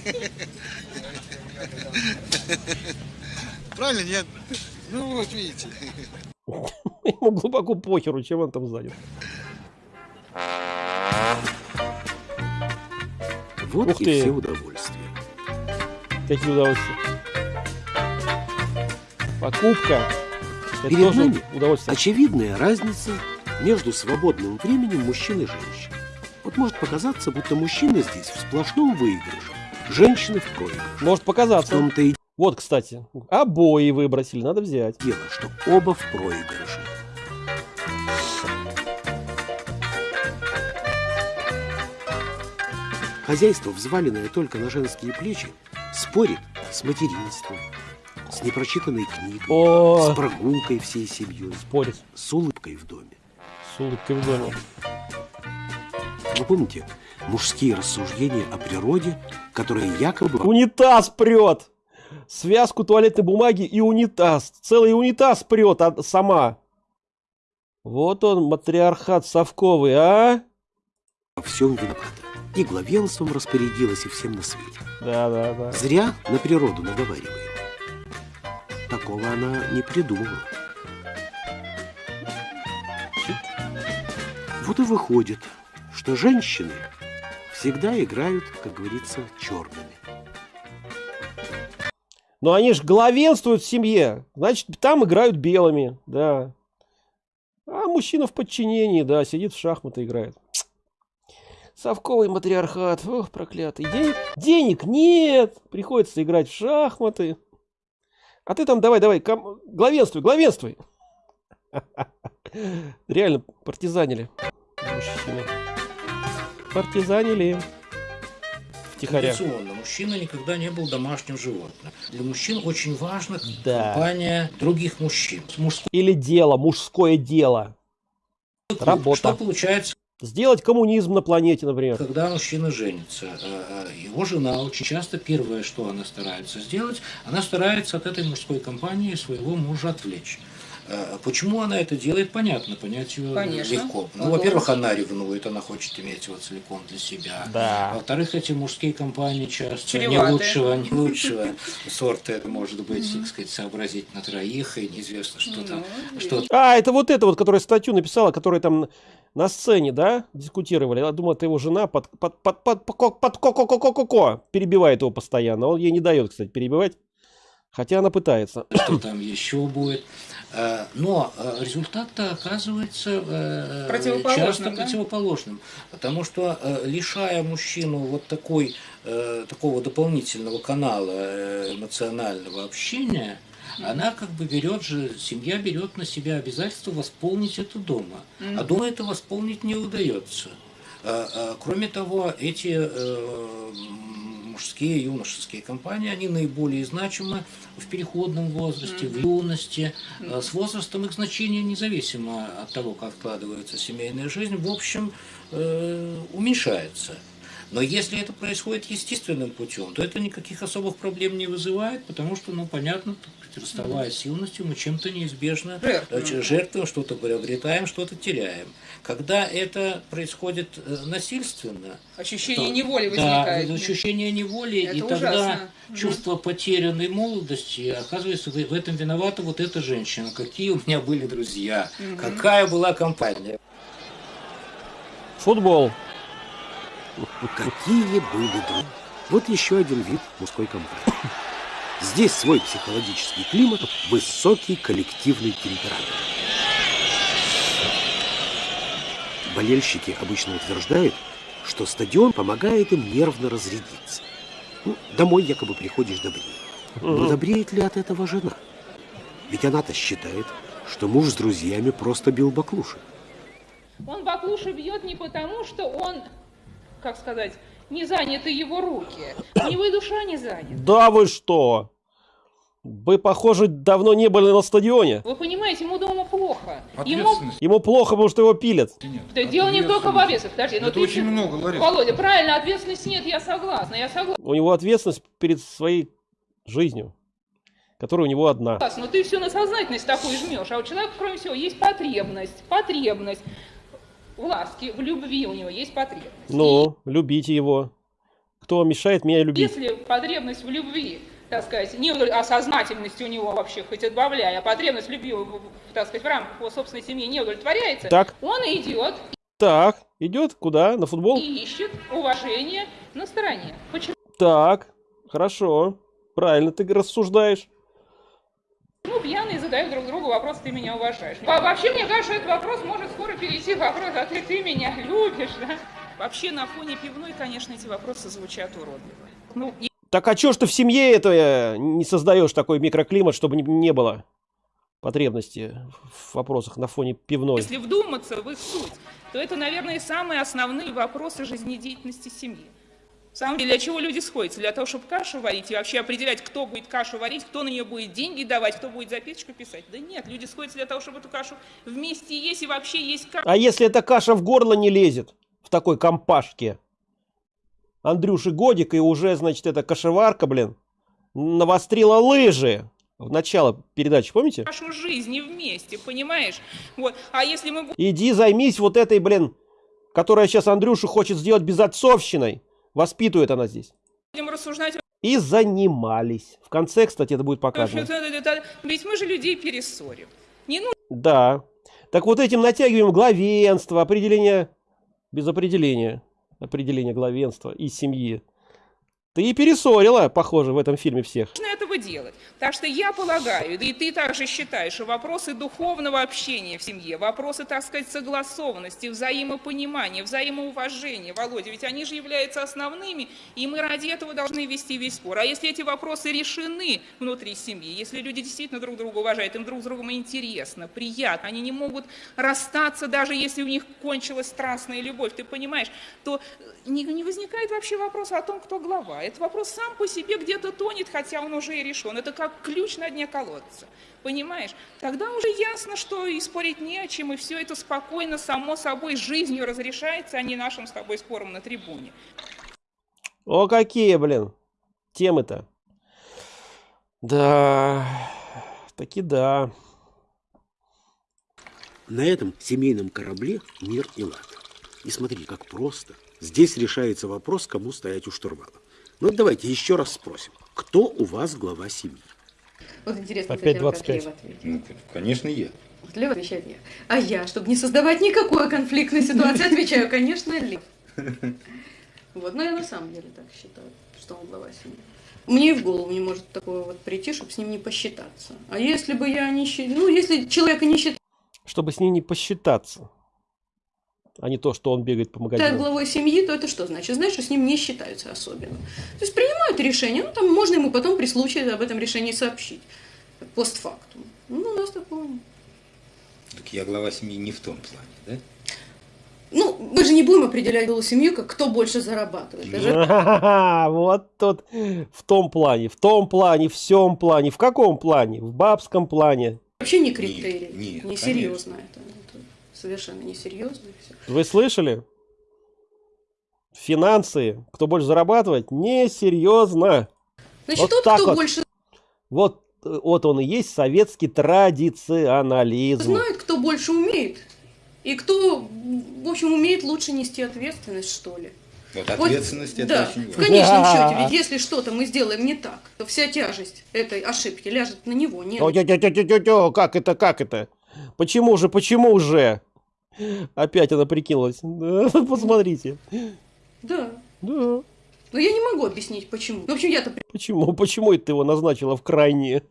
Правильно, нет? Ну вот, видите. Ему глубоко похеру, чем он там занят. Вот Ух и ты. все удовольствия. Какие удовольствия. Покупка. Это Перед тоже нами удовольствие. очевидная разница между свободным временем мужчин и женщин. Вот может показаться, будто мужчины здесь в сплошном выигрыше, женщины в проигрыше. Может показаться. В том-то и Вот, кстати, обои выбросили, надо взять. дело, что оба в проигрыше. Хозяйство, взваленное только на женские плечи, спорит с материнством, с непрочитанной книгой, О! с прогулкой всей семьей, спорит. с улыбкой в доме. С улыбкой в доме. Вы помните мужские рассуждения о природе, которые якобы... Унитаз прет! Связку туалетной бумаги и унитаз. Целый унитаз прет а- сама. Вот он, матриархат совковый, а? во всем виновата. И главенством распорядилась, и всем на свете. Да, да, да. Зря на природу наговариваем. Такого она не придумала. Вот и выходит, что женщины всегда играют, как говорится, черными. Но они же главенствуют в семье. Значит, там играют белыми, да. А мужчина в подчинении, да, сидит в шахматы играет. Совковый матриархат. Ох, проклятый. Денег, денег нет. Приходится играть в шахматы. А ты там давай, давай, ком- главенствуй, главенствуй. Реально партизанили. Мужчины. Партизанили. Втихаря. Традиционно мужчина никогда не был домашним животным. Для мужчин очень важна Да. компания других мужчин. Мужской Или дело, мужское дело. Работа. Что получается, Сделать коммунизм на планете, например. когда мужчина женится? Э, э, Его жена очень часто первое, что она старается сделать, она старается от этой мужской компании своего мужа отвлечь. Э, Почему она это делает, понятно, понять ее Конечно. легко. Ну, во-первых, она ревнует, она хочет иметь его целиком для себя. Да. Во-вторых, эти мужские компании часто не Чреваты. лучшего, не лучшего сорта. Это может быть, так сказать, сообразить на троих, и неизвестно, что там, что А, это вот это вот, которая статью написала, которая там на сцене, да, дискутировали. Я думал, это его жена под, под, под, под, под, под, ко ко ко ко ко ко перебивает его постоянно. Он ей не дает, кстати, перебивать. Хотя она пытается. что там еще будет. Э, Но э, результат-то оказывается э, Противоположным, часто да? противоположным. Потому что лишая мужчину вот такой, такого дополнительного канала эмоционального общения, она как бы берет же, семья берет на себя обязательство восполнить это дома. А дома это восполнить не удается. Кроме того, эти мужские, юношеские компании, они наиболее значимы в переходном возрасте, в юности. Э, С возрастом их значение независимо от того, как складывается семейная жизнь. В общем, э, уменьшается. Но если это происходит естественным путем, то это никаких особых проблем не вызывает, потому что, ну, понятно, расставаясь с юностью, мы чем-то неизбежно Жертвуем. э, жертвуем, что-то приобретаем, что-то теряем. Когда это происходит э, насильственно, Ощущение то- неволи да, возникает. ощущение неволи, Это и тогда ужасно. Мгм. чувство потерянной молодости, оказывается, в в этом виновата вот эта женщина. Какие у меня были друзья, Мгм. какая была компания. Футбол. Какие были друзья. Вот еще один вид мужской компании. Здесь свой психологический климат, высокий коллективный темперамент. Болельщики обычно утверждают, что стадион помогает им нервно разрядиться. Ну, домой якобы приходишь добрее. Но добреет ли от этого жена? Ведь она-то считает, что муж с друзьями просто бил баклуши. Он баклуши бьет не потому, что он, как сказать, не заняты его руки. У него и душа не занята. Да вы что? Вы, похоже, давно не были на стадионе. Вы понимаете, ему дома плохо. Ему Ему плохо, потому что его пилят. Да дело не только в ответственности. Подожди, но Это ты очень еще- много, Лариса. Володя, правильно, ответственности нет, я согласна, я согласна. У него ответственность перед своей жизнью, которая у него одна. Но ты все на сознательность такую жмешь, а у человека, кроме всего, есть потребность, потребность в ласке, в любви у него есть потребность. Ну, любите его. Кто мешает меня любить? Если потребность в любви, так сказать, не удов- а у него вообще хоть отбавляй, а потребность в любви, так сказать, в рамках его собственной семьи не удовлетворяется, Так. он идет Так, идет куда? На футбол? и ищет уважение на стороне. Почему? Так, хорошо. Правильно ты рассуждаешь. Ну, пьяные задают друг другу вопрос, ты меня уважаешь. Во- Вообще, мне кажется, этот вопрос может скоро перейти в вопрос, а ты, ты меня любишь, да? Вообще, на фоне пивной, конечно, эти вопросы звучат уродливо. Ну, и- Так а чё ж ты в семье это э, не создаешь такой микроклимат, чтобы не, не было потребности в вопросах на фоне пивной? если вдуматься в их суть, то это, наверное, самые основные вопросы жизнедеятельности семьи. В самом деле, для чего люди сходятся? Для того, чтобы кашу варить и вообще определять, кто будет кашу варить, кто на нее будет деньги давать, кто будет записочку писать. Да нет, люди сходятся для того, чтобы эту кашу вместе есть и вообще есть кашу. А если эта каша в горло не лезет в такой компашке? Андрюши годик и уже, значит, эта кашеварка, блин, навострила лыжи. В начало передачи, помните? нашу жизнь и вместе, понимаешь? Вот. А если мы Иди займись вот этой, блин, которая сейчас Андрюшу хочет сделать безотцовщиной. Воспитывает она здесь. будем рассуждать И занимались. В конце, кстати, это будет показано. ведь мы же людей перессорим. Не ну Да. Так вот этим натягиваем главенство, определение без определения. Определение главенства и семьи. Ты и перессорила, похоже, в этом фильме всех. Этого делать. Так что я полагаю, и ты также считаешь, что вопросы духовного общения в семье, вопросы, так сказать, согласованности, взаимопонимания, взаимоуважения, Володя, ведь они же являются основными, и мы ради этого должны вести весь спор. А если эти вопросы решены внутри семьи, если люди действительно друг друга уважают, им друг с другом интересно, приятно, они не могут расстаться, даже если у них кончилась страстная любовь, ты понимаешь, то не, не возникает вообще вопроса о том, кто глава. Этот вопрос сам по себе где-то тонет, хотя он уже и решен. Это как ключ на дне колодца. Понимаешь? Тогда уже ясно, что и спорить не о чем, и все это спокойно, само собой, жизнью разрешается, а не нашим с тобой спором на трибуне. О, какие, блин, темы-то. Да, таки да. На этом семейном корабле мир и лад. И смотри, как просто. Здесь решается вопрос, кому стоять у штурвала. Ну, давайте еще раз спросим. Кто у вас глава семьи? Вот интересно, Опять кстати, как 25. Лев ответит. Ну, конечно, я. Вот Лев отвечает я. А я, чтобы не создавать никакой конфликтной ситуации, отвечаю, конечно, Лев. Вот, но я на самом деле так считаю, что он глава семьи. Мне и в голову не может такое вот прийти, чтобы с ним не посчитаться. А если бы я не считаю, ну, если человека не считаю Чтобы с ним не посчитаться. А не то, что он бегает по магазинам. главой семьи, то это что значит? Значит, что с ним не считаются особенно. То есть принимают решение, ну, там можно ему потом при случае об этом решении сообщить. Постфактум. Ну, у нас такого нет. Так я глава семьи не в том плане, да? Ну, мы же не будем определять голову семью, как кто больше зарабатывает. Это же Ага, Вот тут в том плане, в том плане, в всем плане. В каком плане? В бабском плане. вообще не критерий. нет, не серьезно это. Совершенно несерьезно. Вы слышали? Финансы, кто больше зарабатывает, несерьезно. Значит, Вот тот, так кто вот. больше Вот, э, вот он и есть советский традиционализм. знает, кто больше умеет. И кто, в общем, умеет лучше нести ответственность, что ли. Вот Вот, ответственность это да, очень в важно. конечном счете, ведь если что-то мы сделаем не так, то вся тяжесть этой ошибки ляжет на него, не на О, тё- тё- тё- тё- тё- тё, Как это, как это? Почему же, почему же? Опять она прикинулась. Посмотрите. Да. Да. Но я не могу объяснить, почему. В общем, я-то Почему? Почему это ты его назначила в крайние?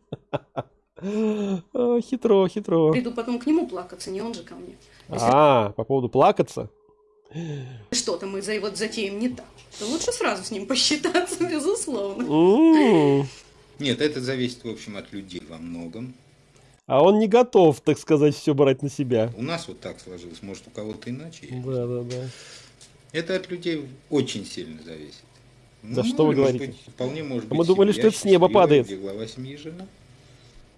А, Хитро, хитро. приду потом к нему плакаться, не он же ко мне. А, по поводу плакаться? что-то мы за, вот затеем не так, то лучше сразу с ним посчитаться, безусловно. Нет, это зависит, в общем, от людей во многом. А он не готов, так сказать, все брать на себя. У нас вот так сложилось, может, у кого-то иначе. Да, да, да. Это от людей очень сильно зависит. Да Ну, что вы может говорите? быть, вполне может быть мы думали, что это с неба падает. Где глава семьи жена.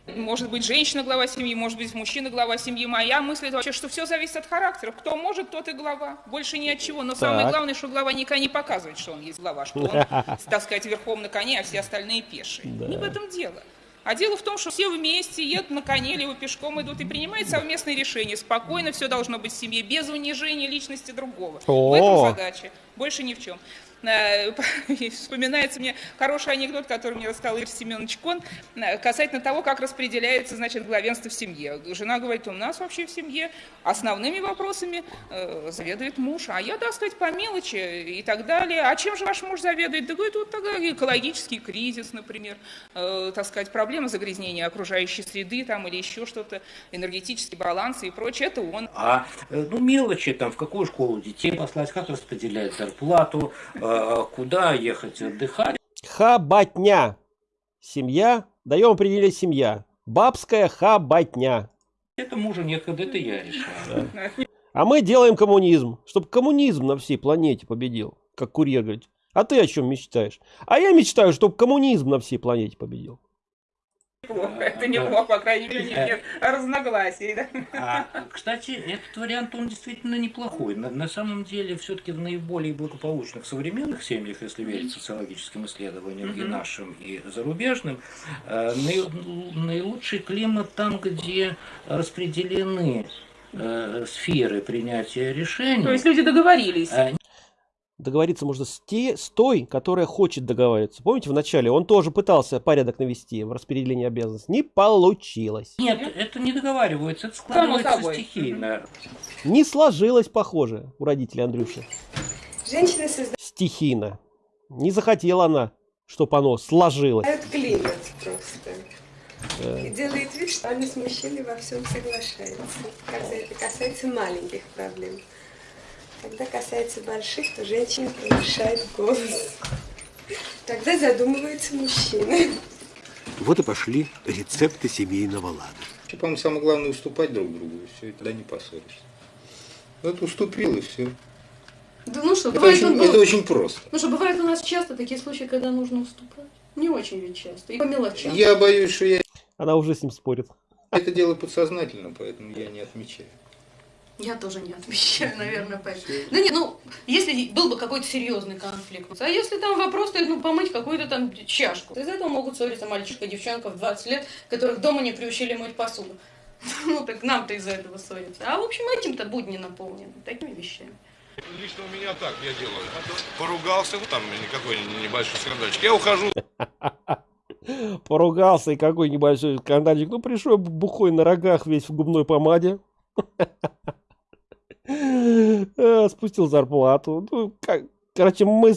Может быть, женщина глава семьи, может быть, мужчина глава семьи. Моя мысль это вообще, что все зависит от характеров. Кто может, тот и глава. Больше ни от чего. Но самое Так. главное, что глава никогда не показывает, что он есть глава, что он, так сказать, верхом на коне, а все остальные пешие. Не в этом дело. А дело в том, что все вместе едут на коне, либо пешком идут и принимают совместные решения. Спокойно все должно быть в семье, без унижения личности другого. В этом О! задача. Больше ни в чем. Э, Вспоминается мне хороший анекдот, который мне рассказал Игорь Семенович Кон, э, касательно того, как распределяется, значит, главенство в семье. Жена говорит, у нас вообще в семье основными вопросами э, заведует муж, а я, так сказать, по мелочи и так далее. А чем же ваш муж заведует? Да говорит, вот тогда экологический кризис, например, э, так сказать, проблема загрязнения окружающей среды там или еще что-то, энергетический баланс и прочее, это он. А э, ну, мелочи, там, в какую школу детей послать, как распределять зарплату, э, куда ехать отдыхать. Хабатня. Семья. Даем определение семья. Бабская хабатня. Это мужа нет, когда это я решаю. А мы делаем коммунизм, чтобы коммунизм на всей планете победил, как курьер говорит. А ты о чем мечтаешь? А я мечтаю, чтобы коммунизм на всей планете победил. Неплохо, это неплохо, по крайней мере, нет разногласий. Да? А, кстати, этот вариант, он действительно неплохой. На, на самом деле, все-таки в наиболее благополучных современных семьях, если верить социологическим исследованиям и нашим, и зарубежным, э, наи- наилучший климат там, где распределены э, сферы принятия решений. То есть люди договорились. Договориться можно с, те, с той, которая хочет договариваться. Помните, в начале он тоже пытался порядок навести в распределении обязанностей. Не получилось. Нет, это не договаривается, это складывается стихийно. Не сложилось, похоже, у родителей Андрюши. Женщины создают Стихийно. Не захотела она, чтобы оно сложилось. климат просто. Э, И делает вид, что они с мужчиной во всем соглашаются, когда это касается маленьких проблем. Когда касается больших, то женщина повышает голос. Тогда задумывается мужчина. Вот и пошли рецепты семейного лада. Вообще, по-моему, самое главное уступать друг другу, и все, и тогда не поссоришься. Вот уступил, и все. Да ну что, Это бывает, очень, он был- это очень просто. Ну что, бывает у нас часто такие случаи, когда нужно уступать. Не очень ведь часто. И по мелочам. Я боюсь, что я Она уже с ним спорит. это делаю подсознательно, поэтому я не отмечаю. Я тоже не отвечаю, наверное, поэтому. Да нет, ну, если был бы какой-то серьезный конфликт, а если там вопрос стоит, ну, помыть какую-то там чашку, из этого могут ссориться мальчишка и девчонка в 20 лет, которых дома не приучили мыть посуду. Ну, так нам-то из-за этого ссориться. А, в общем, этим-то будни наполнены, такими вещами. Лично у меня так я делаю. Поругался, ну там никакой небольшой скандальчик. Я ухожу. Поругался и какой небольшой скандальчик. Ну, пришел бухой на рогах весь в губной помаде. Э, Спустил зарплату. Ну, как- короче, мы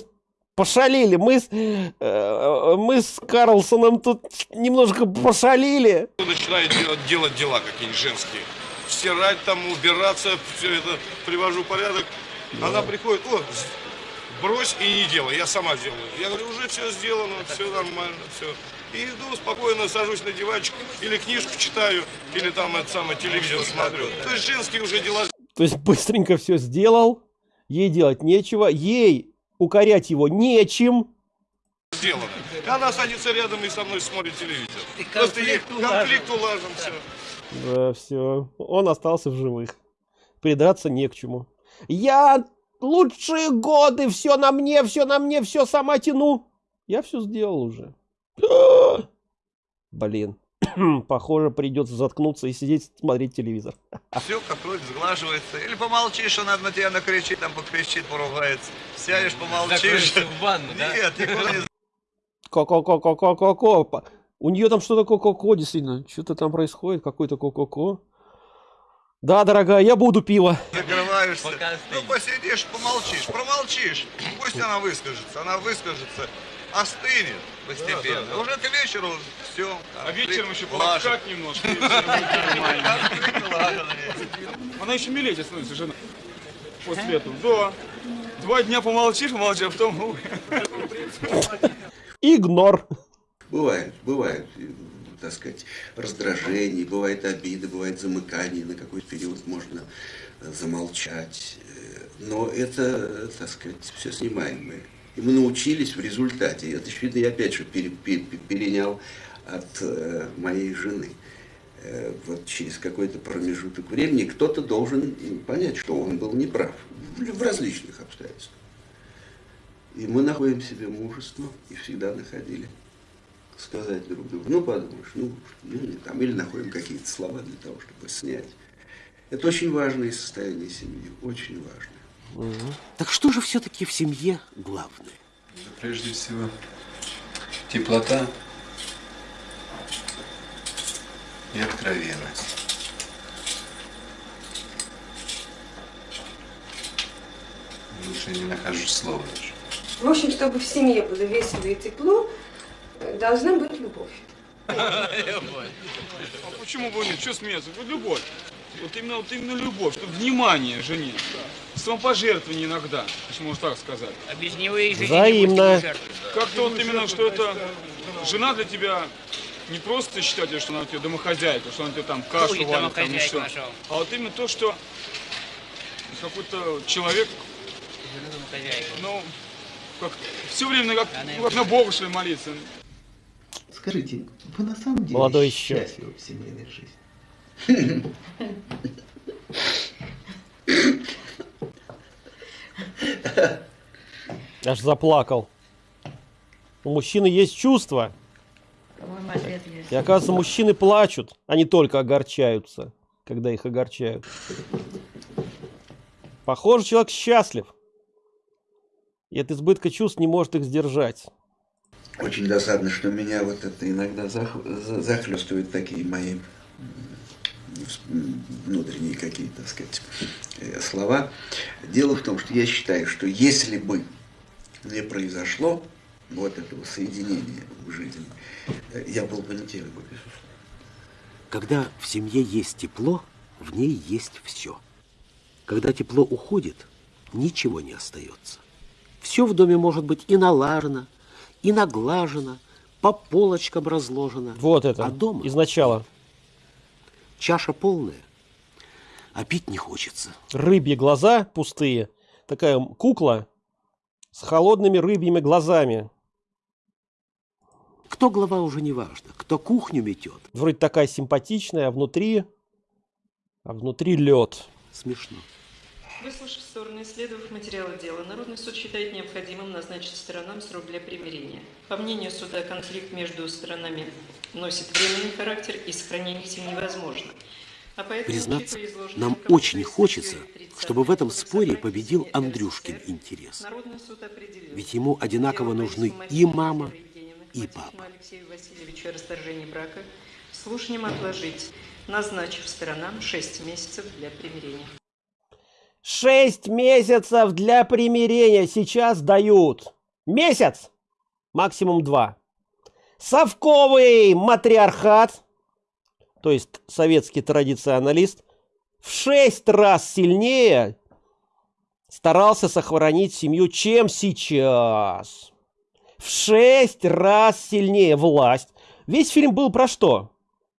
пошалили. Мы с, э, мы с Карлсоном тут немножко пошалили. Начинаю делать, делать дела какие-нибудь женские. Стирать там, убираться, все это привожу в порядок. Она приходит, о, брось и не делай, я сама сделаю. Я говорю, уже все сделано, все нормально, все. И иду спокойно, сажусь на диванчик, или книжку читаю, или там это самое телевизор смотрю. То есть женские уже дела То есть быстренько все сделал. Ей делать нечего. Ей укорять его нечем. сделаны. И она садится рядом и со мной смотрит телевизор. Просто ей конфликт улажен, все. Да, все. Он остался в живых. Придраться не к чему. Я лучшие годы, все на мне, все на мне, все сама тяну. Я все сделал уже. Блин, похоже, придется заткнуться и сидеть смотреть телевизор. Все как вроде сглаживается. Или помолчишь, он на тебя накричит, там покричит, поругается. Сядешь, помолчишь. В ванну, да? Нет, никуда не Ко-ко-ко-ко-ко-ко. У нее там что-то ко-ко-ко, действительно. Что-то там происходит, какой-то ко-ко-ко. Да, дорогая, я буду пиво. закрываешься. Ну, посидишь, помолчишь, промолчишь. Пусть она выскажется, она выскажется, остынет постепенно. Уже к вечеру все. А вечером еще полоскать немножко. Она еще милее становится, жена. После этого. Да. Два дня помолчишь, помолчишь, а потом... Игнор. Бывает, бывает, так сказать, раздражение, бывает обида, бывает замыкание, на какой-то период можно э, замолчать. Э, Но это, э, так сказать, все снимаемое. И мы научились в результате. Это, очевидно, я опять же пере- пере- перенял от э, моей жены. Э, Вот через какой-то промежуток времени кто-то должен понять, что он был неправ в в различных обстоятельствах. И мы находим себе мужество, и всегда находили, сказать друг другу, ну подумаешь, ну, ну не там, или находим какие-то слова для того, чтобы снять. Это очень важное состояние семьи, очень Так что же все-таки в семье главное? Прежде всего, теплота и откровенность. Лучше не нахожу слова даже. В общем, чтобы в семье было весело и тепло, должна быть любовь. А почему бы нет? Что смеяться? Вот любовь. Вот именно, вот именно любовь, чтобы внимание жене. Самопожертвование иногда, если можно так сказать. А без него и жизни Взаимно. Как-то вот именно, что это жена для тебя не просто считать, что она у тебя домохозяйка, что она тебе там кашу варит, там еще. А вот именно то, что какой-то человек, ну, как все время как, ну, как на Бога что ли молиться. Скажите, вы на самом деле Молодой еще. счастливы в семейной жизни? Аж заплакал. У мужчины есть чувства. И оказывается, мужчины плачут, а не только огорчаются, когда их огорчают. Похоже, человек счастлив. И от избытка чувств не может их сдержать. Очень досадно, что меня вот это иногда зах- за- захлестывают такие мои внутренние какие-то, так сказать, э, слова. Дело в том, что я считаю, что если бы не произошло вот этого соединения в жизни, э, я был бы не тем, бы, безусловно. Когда в семье есть тепло, в ней есть все. Когда тепло уходит, ничего не остается. Все в доме может быть и налажено, и наглажено, по полочкам разложено. Вот это, А дома изначала. Чаша полная, а пить не хочется. Рыбьи глаза пустые. Такая кукла с холодными рыбьими глазами. Кто глава уже не важно, кто кухню метет. Вроде такая симпатичная, а внутри... А внутри лед. Смешно. Выслушав стороны, исследовав материалы дела, Народный суд считает необходимым назначить сторонам срок для примирения. По мнению суда, конфликт между сторонами носит временный характер и сохранение семьи невозможно. А поэтому, Признаться, нам очень хочется, статьей 30 чтобы в этом споре победил Андрюшкин интерес. Ведь ему одинаково нужны и мама, и папа. Алексею Васильевичу о расторжении брака слушанием отложить, назначив сторонам 6 месяцев для примирения. Шесть месяцев для примирения сейчас дают. Месяц! Максимум два. Совковый матриархат, то есть советский традиционалист, в шесть раз сильнее старался сохранить семью, чем сейчас. В шесть раз сильнее власть. Весь фильм был про что?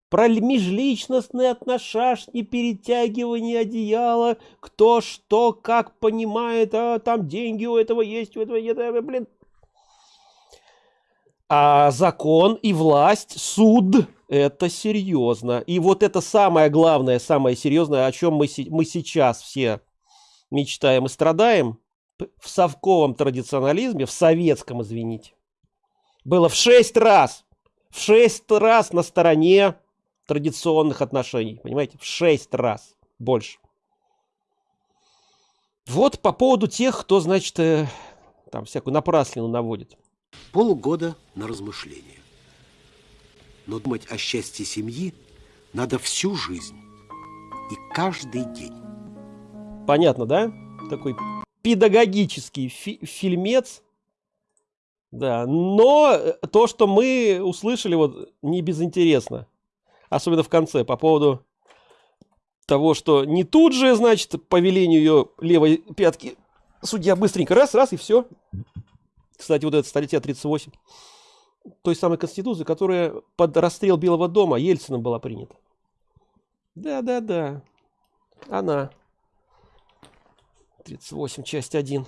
Про межличностные отношения, перетягивание одеяла, кто что, как понимает, а там деньги у этого есть, у этого нет, а, блин. А закон и власть, суд – это серьезно. И вот это самое главное, самое серьезное, о чем мы, мы сейчас все мечтаем и страдаем, в совковом традиционализме, в советском, извините, было в шесть раз, в шесть раз на стороне традиционных отношений, понимаете, в шесть раз больше. Вот по поводу тех, кто, значит, э, там всякую напраслину наводит. Полгода на размышление. Но думать о счастье семьи надо всю жизнь и каждый день. Понятно, да? Такой педагогический фи- фильмец. Да, но э, то, что мы услышали, вот не безинтересно. Особенно в конце, по поводу того, что не тут же, значит, по велению ее левой пятки судья быстренько раз, раз и все. Кстати, вот эта статья 38 той самой Конституции, которая под расстрел Белого дома Ельцином была принята. Да, да, да. Она. 38, часть 1.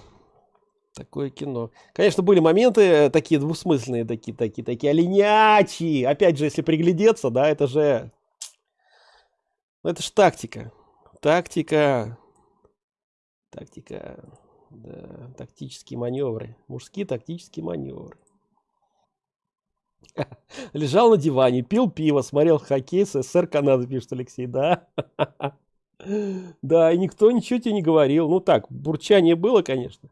Такое кино. Конечно, были моменты э, такие двусмысленные, такие, такие, такие оленячьи. Опять же, если приглядеться, да, это же... ну, Это же тактика. Тактика. Тактика. Да, тактические маневры. Мужские тактические маневры. Лежал на диване, пил пиво, смотрел хоккей с СССР Канады, пишет Алексей, да? Да, и никто ничего тебе не говорил. Ну так, бурчание было, конечно.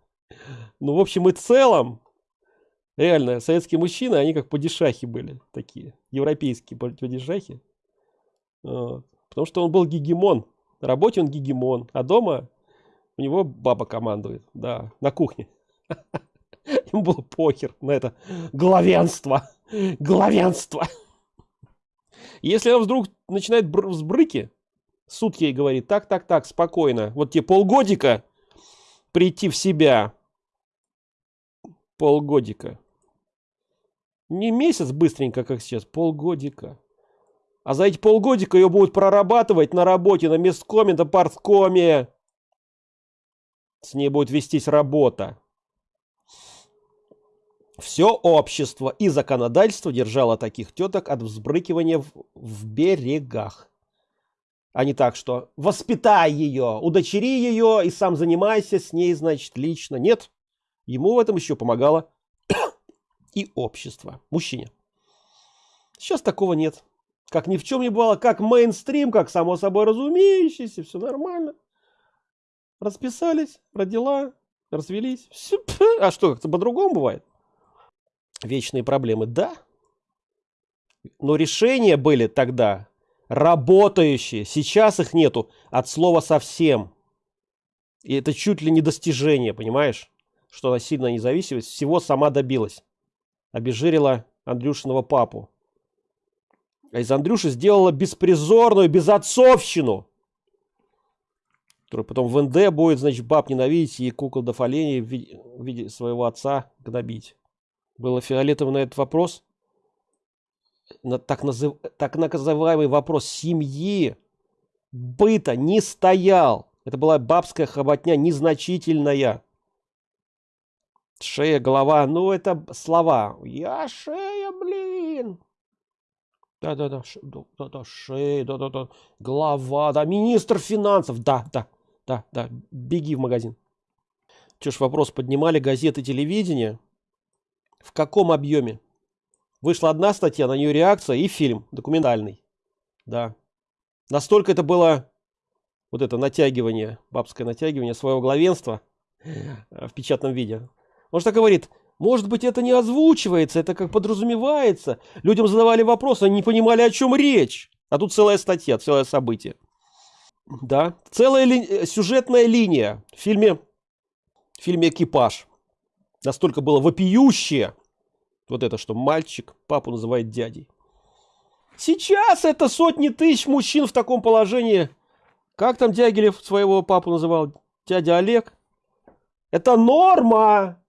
Ну, в общем и целом, реально, советские мужчины, они как падишахи были такие, европейские па- падишахи. Вот. Потому что он был гегемон. На работе он гегемон, а дома у него баба командует, да, на кухне. Ему было похер на это главенство. Главенство. Если он вдруг начинает бр- взбрыки, суд ей говорит, так, так, так, спокойно, вот тебе полгодика прийти в себя. Полгодика. Не месяц быстренько, как сейчас, полгодика. А за эти полгодика ее будут прорабатывать на работе, на месткоме, на парткоме. С ней будет вестись работа. Все общество и законодательство держало таких теток от взбрыкивания в, в берегах. А не так, что воспитай ее, удочери ее и сам занимайся с ней, значит, лично. Нет, ему в этом еще помогало и общество, мужчине. Сейчас такого нет. Как ни в чем не бывало, как мейнстрим, как само собой разумеющееся, все нормально. Расписались, родила, развелись. Пф, А что, как-то по-другому бывает? Вечные проблемы, да. Но решения были тогда работающие. Сейчас их нету от слова совсем. И это чуть ли не достижение, понимаешь? Что она сильно независимость всего сама добилась. Обезжирила Андрюшиного папу. А из Андрюши сделала беспризорную безотцовщину. Который потом в НД будет, значит, баб ненавидеть и кукол до оленей в в виде своего отца гнобить. Было фиолетово на этот вопрос. На так, назыв... так называемый вопрос семьи, быта не стоял. Это была бабская хоботня незначительная. Шея, голова, ну это слова. Я шея, блин. Да-да-да, да-да, шея, да-да-да, голова, да, министр финансов, да, да, да, да, беги в магазин. Че ж вопрос поднимали газеты, телевидение? В каком объеме? Вышла одна статья, на нее реакция и фильм документальный. Да. Настолько это было вот это натягивание, бабское натягивание своего главенства э, в печатном виде. Он же так говорит, может быть, это не озвучивается, это как подразумевается. Людям задавали вопросы, они не понимали, о чем речь. А тут целая статья, целое событие. Да, целая ли- э, сюжетная линия в фильме, в фильме «Экипаж». Настолько было вопиющее, вот это, что мальчик папу называет дядей. Сейчас это сотни тысяч мужчин в таком положении. Как там Дягилев своего папу называл? Дядя Олег. Это норма.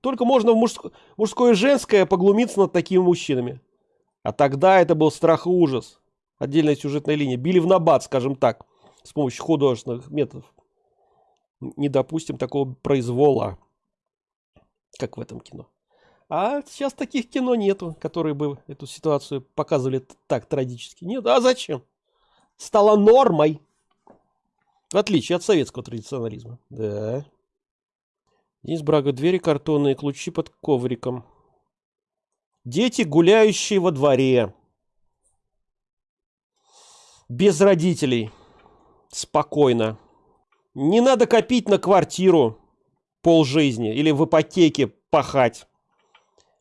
Только можно в мужско- мужское и женское поглумиться над такими мужчинами. А тогда это был страх и ужас. Отдельная сюжетная линия. Били в набат, скажем так, с помощью художественных методов. Не допустим такого произвола, как в этом кино. А сейчас таких кино нету, которые бы эту ситуацию показывали так трагически. Нет, а зачем? Стало нормой. В отличие от советского традиционализма. Да. Денис Брага. Двери картонные, ключи под ковриком. Дети, гуляющие во дворе. Без родителей. Спокойно. Не надо копить на квартиру пол жизни или в ипотеке пахать.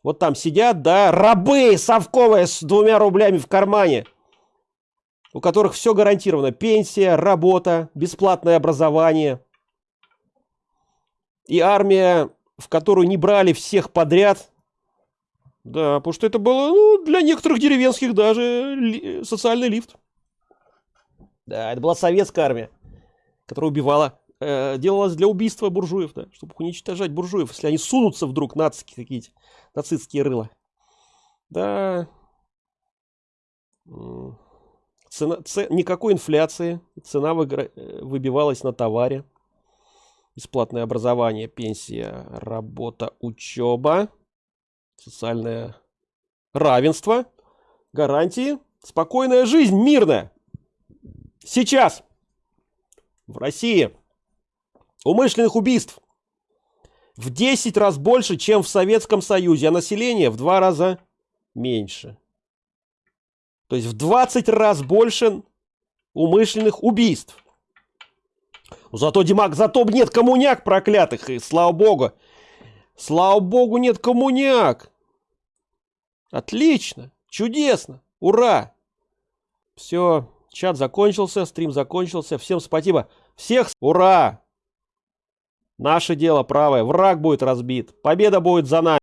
Вот там сидят, да, рабы совковые с двумя рублями в кармане, у которых все гарантировано. Пенсия, работа, бесплатное образование. И армия, в которую не брали всех подряд. Да, потому что это было ну, для некоторых деревенских даже ли, социальный лифт. Да, это была советская армия, которая убивала, э, делалась для убийства буржуев, да, чтобы уничтожать буржуев, если они сунутся вдруг нацики какие-то, нацистские рыла. Да. Цена, ц, никакой инфляции, цена выгра, э, выбивалась на товаре. Бесплатное образование, пенсия, работа, учеба, социальное равенство, гарантии, спокойная жизнь, мирная. Сейчас в России умышленных убийств в 10 раз больше, чем в Советском Союзе, а население в два раза меньше. То есть в 20 раз больше умышленных убийств. Зато, Димак, зато нет коммуняк проклятых, и слава богу. Слава богу, нет коммуняк. Отлично, чудесно, ура. Все, чат закончился, стрим закончился. Всем спасибо. Всех ура! Наше дело правое. Враг будет разбит. Победа будет за нами.